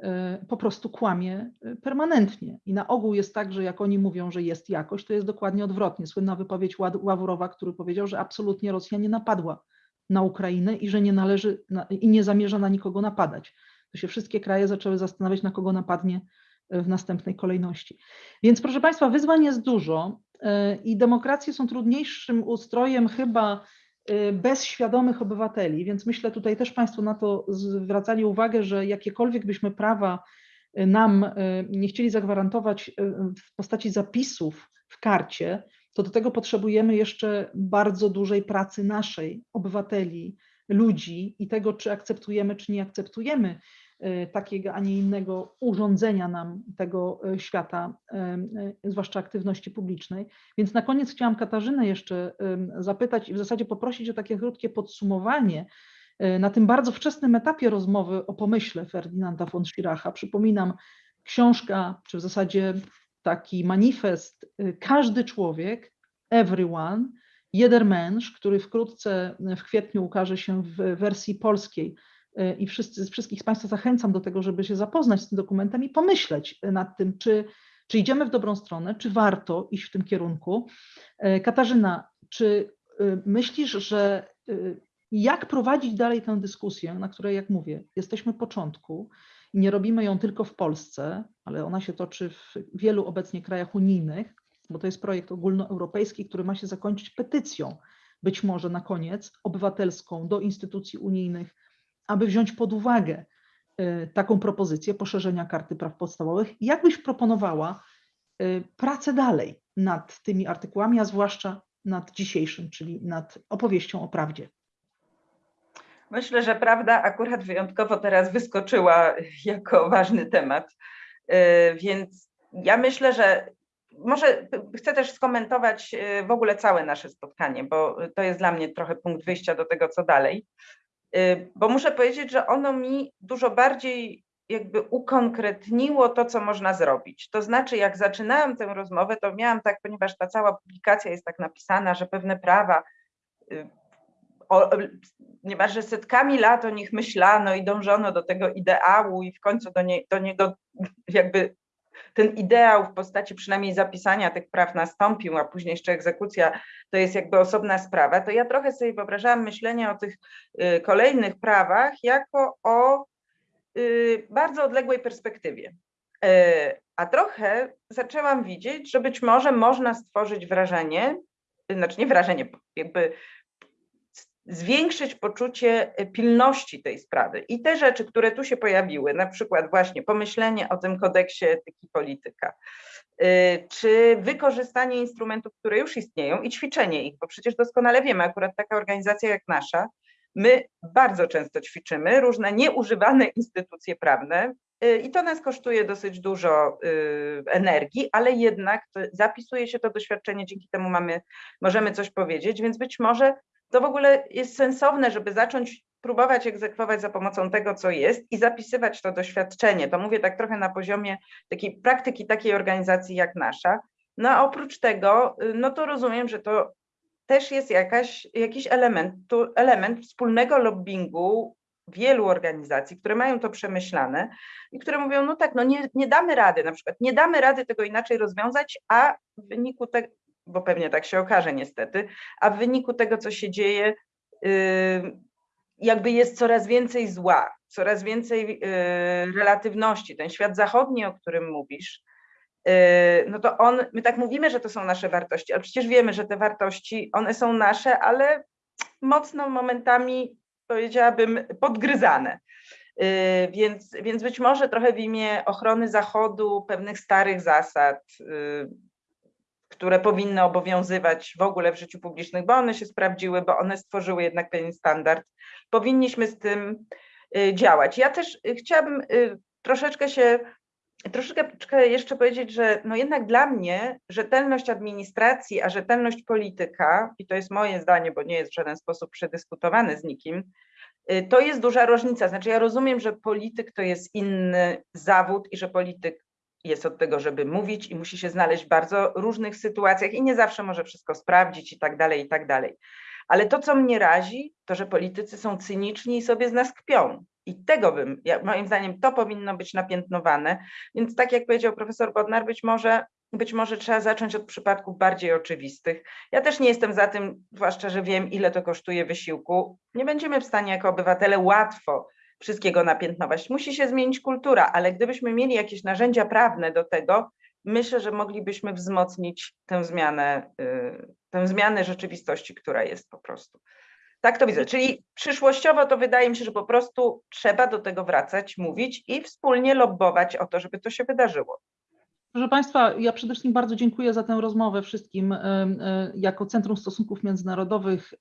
B: e, po prostu kłamie e, permanentnie. I na ogół jest tak, że jak oni mówią, że jest jakość, to jest dokładnie odwrotnie. Słynna wypowiedź Ławrowa, który powiedział, że absolutnie Rosja nie napadła na Ukrainę i że nie należy i nie zamierza na nikogo napadać. To się wszystkie kraje zaczęły zastanawiać, na kogo napadnie e, w następnej kolejności. Więc proszę Państwa, wyzwań jest dużo i demokracje są trudniejszym ustrojem chyba Y, bez świadomych obywateli, więc myślę tutaj też Państwo na to zwracali uwagę, że jakiekolwiek byśmy prawa y, nam y, nie chcieli zagwarantować w postaci zapisów w karcie, to do tego potrzebujemy jeszcze bardzo dużej pracy naszej, obywateli, ludzi i tego, czy akceptujemy, czy nie akceptujemy takiego, a nie innego urządzenia nam tego e, świata, e, zwłaszcza aktywności publicznej. Więc na koniec chciałam Katarzynę jeszcze zapytać i w zasadzie poprosić o takie krótkie podsumowanie na tym bardzo wczesnym etapie rozmowy o pomyśle Ferdynanda von Schiracha. Przypominam, książka, czy w zasadzie taki manifest, każdy człowiek, everyone, Jeder Mensch, który wkrótce w kwietniu ukaże się w wersji polskiej Y, i wszyscy, wszystkich z Państwa zachęcam do tego, żeby się zapoznać z tym dokumentem i pomyśleć nad tym, czy, czy idziemy w dobrą stronę, czy warto iść w tym kierunku. Y, Katarzyna, czy y, myślisz, że jak prowadzić dalej tę dyskusję, na której, jak mówię, jesteśmy początku i nie robimy ją tylko w Polsce, ale ona się toczy w wielu obecnie krajach unijnych, bo to jest projekt ogólnoeuropejski, który ma się zakończyć petycją, być może na koniec obywatelską do instytucji unijnych aby wziąć pod uwagę y, taką propozycję poszerzenia karty praw podstawowych. Jak byś proponowała y, pracę dalej nad tymi artykułami, a zwłaszcza nad dzisiejszym, czyli nad opowieścią o prawdzie?
A: Myślę, że prawda akurat wyjątkowo teraz wyskoczyła jako ważny temat. Y, więc ja myślę, że może chcę też skomentować w ogóle całe nasze spotkanie, bo to jest dla mnie trochę punkt wyjścia do tego, co dalej. Y, bo muszę powiedzieć, że ono mi dużo bardziej jakby ukonkretniło to, co można zrobić. To znaczy, jak zaczynałam tę rozmowę, to miałam tak, ponieważ ta cała publikacja jest tak napisana, że pewne prawa y, o, niemalże setkami lat o nich myślano i dążono do tego ideału i w końcu do, nie, do niego jakby ten ideał w postaci przynajmniej zapisania tych praw nastąpił, a później jeszcze egzekucja to jest jakby osobna sprawa, to ja trochę sobie wyobrażałam myślenie o tych y, kolejnych prawach jako o y, bardzo odległej perspektywie. Y, a trochę zaczęłam widzieć, że być może można stworzyć wrażenie, znaczy nie wrażenie, jakby zwiększyć poczucie pilności tej sprawy. I te rzeczy, które tu się pojawiły, na przykład właśnie pomyślenie o tym kodeksie etyki polityka, y, czy wykorzystanie instrumentów, które już istnieją i ćwiczenie ich, bo przecież doskonale wiemy, akurat taka organizacja jak nasza, my bardzo często ćwiczymy różne nieużywane instytucje prawne y, i to nas kosztuje dosyć dużo y, energii, ale jednak zapisuje się to doświadczenie, dzięki temu mamy, możemy coś powiedzieć, więc być może to w ogóle jest sensowne, żeby zacząć próbować egzekwować za pomocą tego, co jest i zapisywać to doświadczenie. To mówię tak trochę na poziomie takiej praktyki takiej organizacji jak nasza. No a oprócz tego, no to rozumiem, że to też jest jakaś, jakiś element, element wspólnego lobbingu wielu organizacji, które mają to przemyślane i które mówią, no tak, no nie, nie damy rady, na przykład nie damy rady tego inaczej rozwiązać, a w wyniku tego, bo pewnie tak się okaże niestety, a w wyniku tego, co się dzieje, jakby jest coraz więcej zła, coraz więcej relatywności. Ten świat zachodni, o którym mówisz, no to on, my tak mówimy, że to są nasze wartości, ale przecież wiemy, że te wartości, one są nasze, ale mocno momentami, powiedziałabym, podgryzane. Więc, więc być może trochę w imię ochrony Zachodu, pewnych starych zasad, które powinny obowiązywać w ogóle w życiu publicznym, bo one się sprawdziły, bo one stworzyły jednak pewien standard. Powinniśmy z tym y, działać. Ja też y, chciałabym y, troszeczkę się, troszeczkę jeszcze powiedzieć, że no jednak dla mnie rzetelność administracji, a rzetelność polityka, i to jest moje zdanie, bo nie jest w żaden sposób przedyskutowane z nikim, to jest duża różnica. Znaczy ja rozumiem, że polityk to jest inny zawód i że polityk jest od tego, żeby mówić i musi się znaleźć w bardzo różnych sytuacjach i nie zawsze może wszystko sprawdzić i tak dalej, i tak dalej. Ale to, co mnie razi, to, że politycy są cyniczni i sobie z nas kpią. I tego bym, moim zdaniem, to powinno być napiętnowane. Więc tak jak powiedział profesor Bodnar, być może, być może trzeba zacząć od przypadków bardziej oczywistych. Ja też nie jestem za tym, zwłaszcza, że wiem, ile to kosztuje wysiłku. Nie będziemy w stanie jako obywatele łatwo wszystkiego napiętnować. Musi się zmienić kultura, ale gdybyśmy mieli jakieś narzędzia prawne do tego, myślę, że moglibyśmy wzmocnić tę zmianę, y, tę zmianę rzeczywistości, która jest po prostu. Tak to widzę. Czyli przyszłościowo to wydaje mi się, że po prostu trzeba do tego wracać, mówić i wspólnie lobbować o to, żeby to się wydarzyło.
B: Proszę Państwa, ja przede wszystkim bardzo dziękuję za tę rozmowę wszystkim. Y, y, jako Centrum Stosunków Międzynarodowych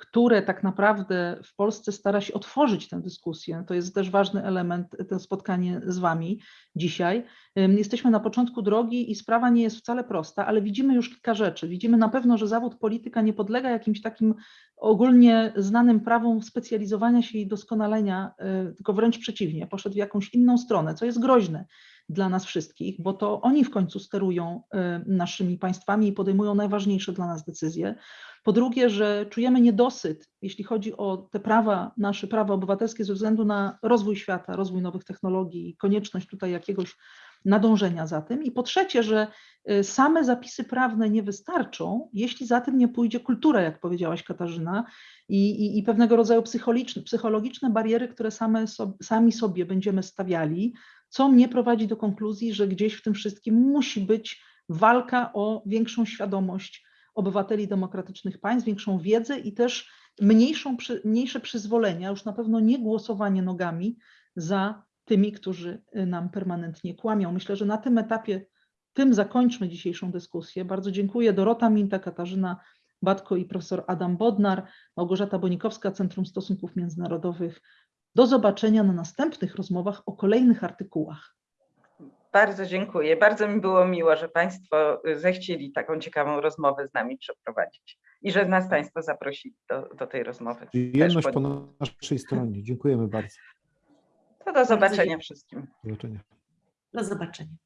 B: które tak naprawdę w Polsce stara się otworzyć tę dyskusję. To jest też ważny element, to spotkanie z Wami dzisiaj. Jesteśmy na początku drogi i sprawa nie jest wcale prosta, ale widzimy już kilka rzeczy. Widzimy na pewno, że zawód polityka nie podlega jakimś takim ogólnie znanym prawom specjalizowania się i doskonalenia, y, tylko wręcz przeciwnie, poszedł w jakąś inną stronę, co jest groźne dla nas wszystkich, bo to oni w końcu sterują y, naszymi państwami i podejmują najważniejsze dla nas decyzje. Po drugie, że czujemy niedosyt, jeśli chodzi o te prawa, nasze prawa obywatelskie ze względu na rozwój świata, rozwój nowych technologii i konieczność tutaj jakiegoś nadążenia za tym. I po trzecie, że y, same zapisy prawne nie wystarczą, jeśli za tym nie pójdzie kultura, jak powiedziałaś Katarzyna, i, i, i pewnego rodzaju psychologiczne, bariery, które same so, sami sobie będziemy stawiali, co mnie prowadzi do konkluzji, że gdzieś w tym wszystkim musi być walka o większą świadomość obywateli demokratycznych państw, większą wiedzę i też mniejszą, mniejsze przyzwolenia, już na pewno nie głosowanie nogami za tymi, którzy y, nam permanentnie kłamią. Myślę, że na tym etapie tym zakończmy dzisiejszą dyskusję. Bardzo dziękuję Dorota Minta, Katarzyna Batko i profesor Adam Bodnar, Małgorzata Bonikowska, Centrum Stosunków Międzynarodowych. Do zobaczenia na następnych rozmowach o kolejnych artykułach.
A: Bardzo dziękuję. Bardzo mi było miło, że Państwo zechcieli taką ciekawą rozmowę z nami przeprowadzić i że nas Państwo zaprosili do, do tej rozmowy.
C: Jedność po naszej stronie. Dziękujemy bardzo.
A: To do zobaczenia wszystkim.
C: Do zobaczenia.
D: Do zobaczenia.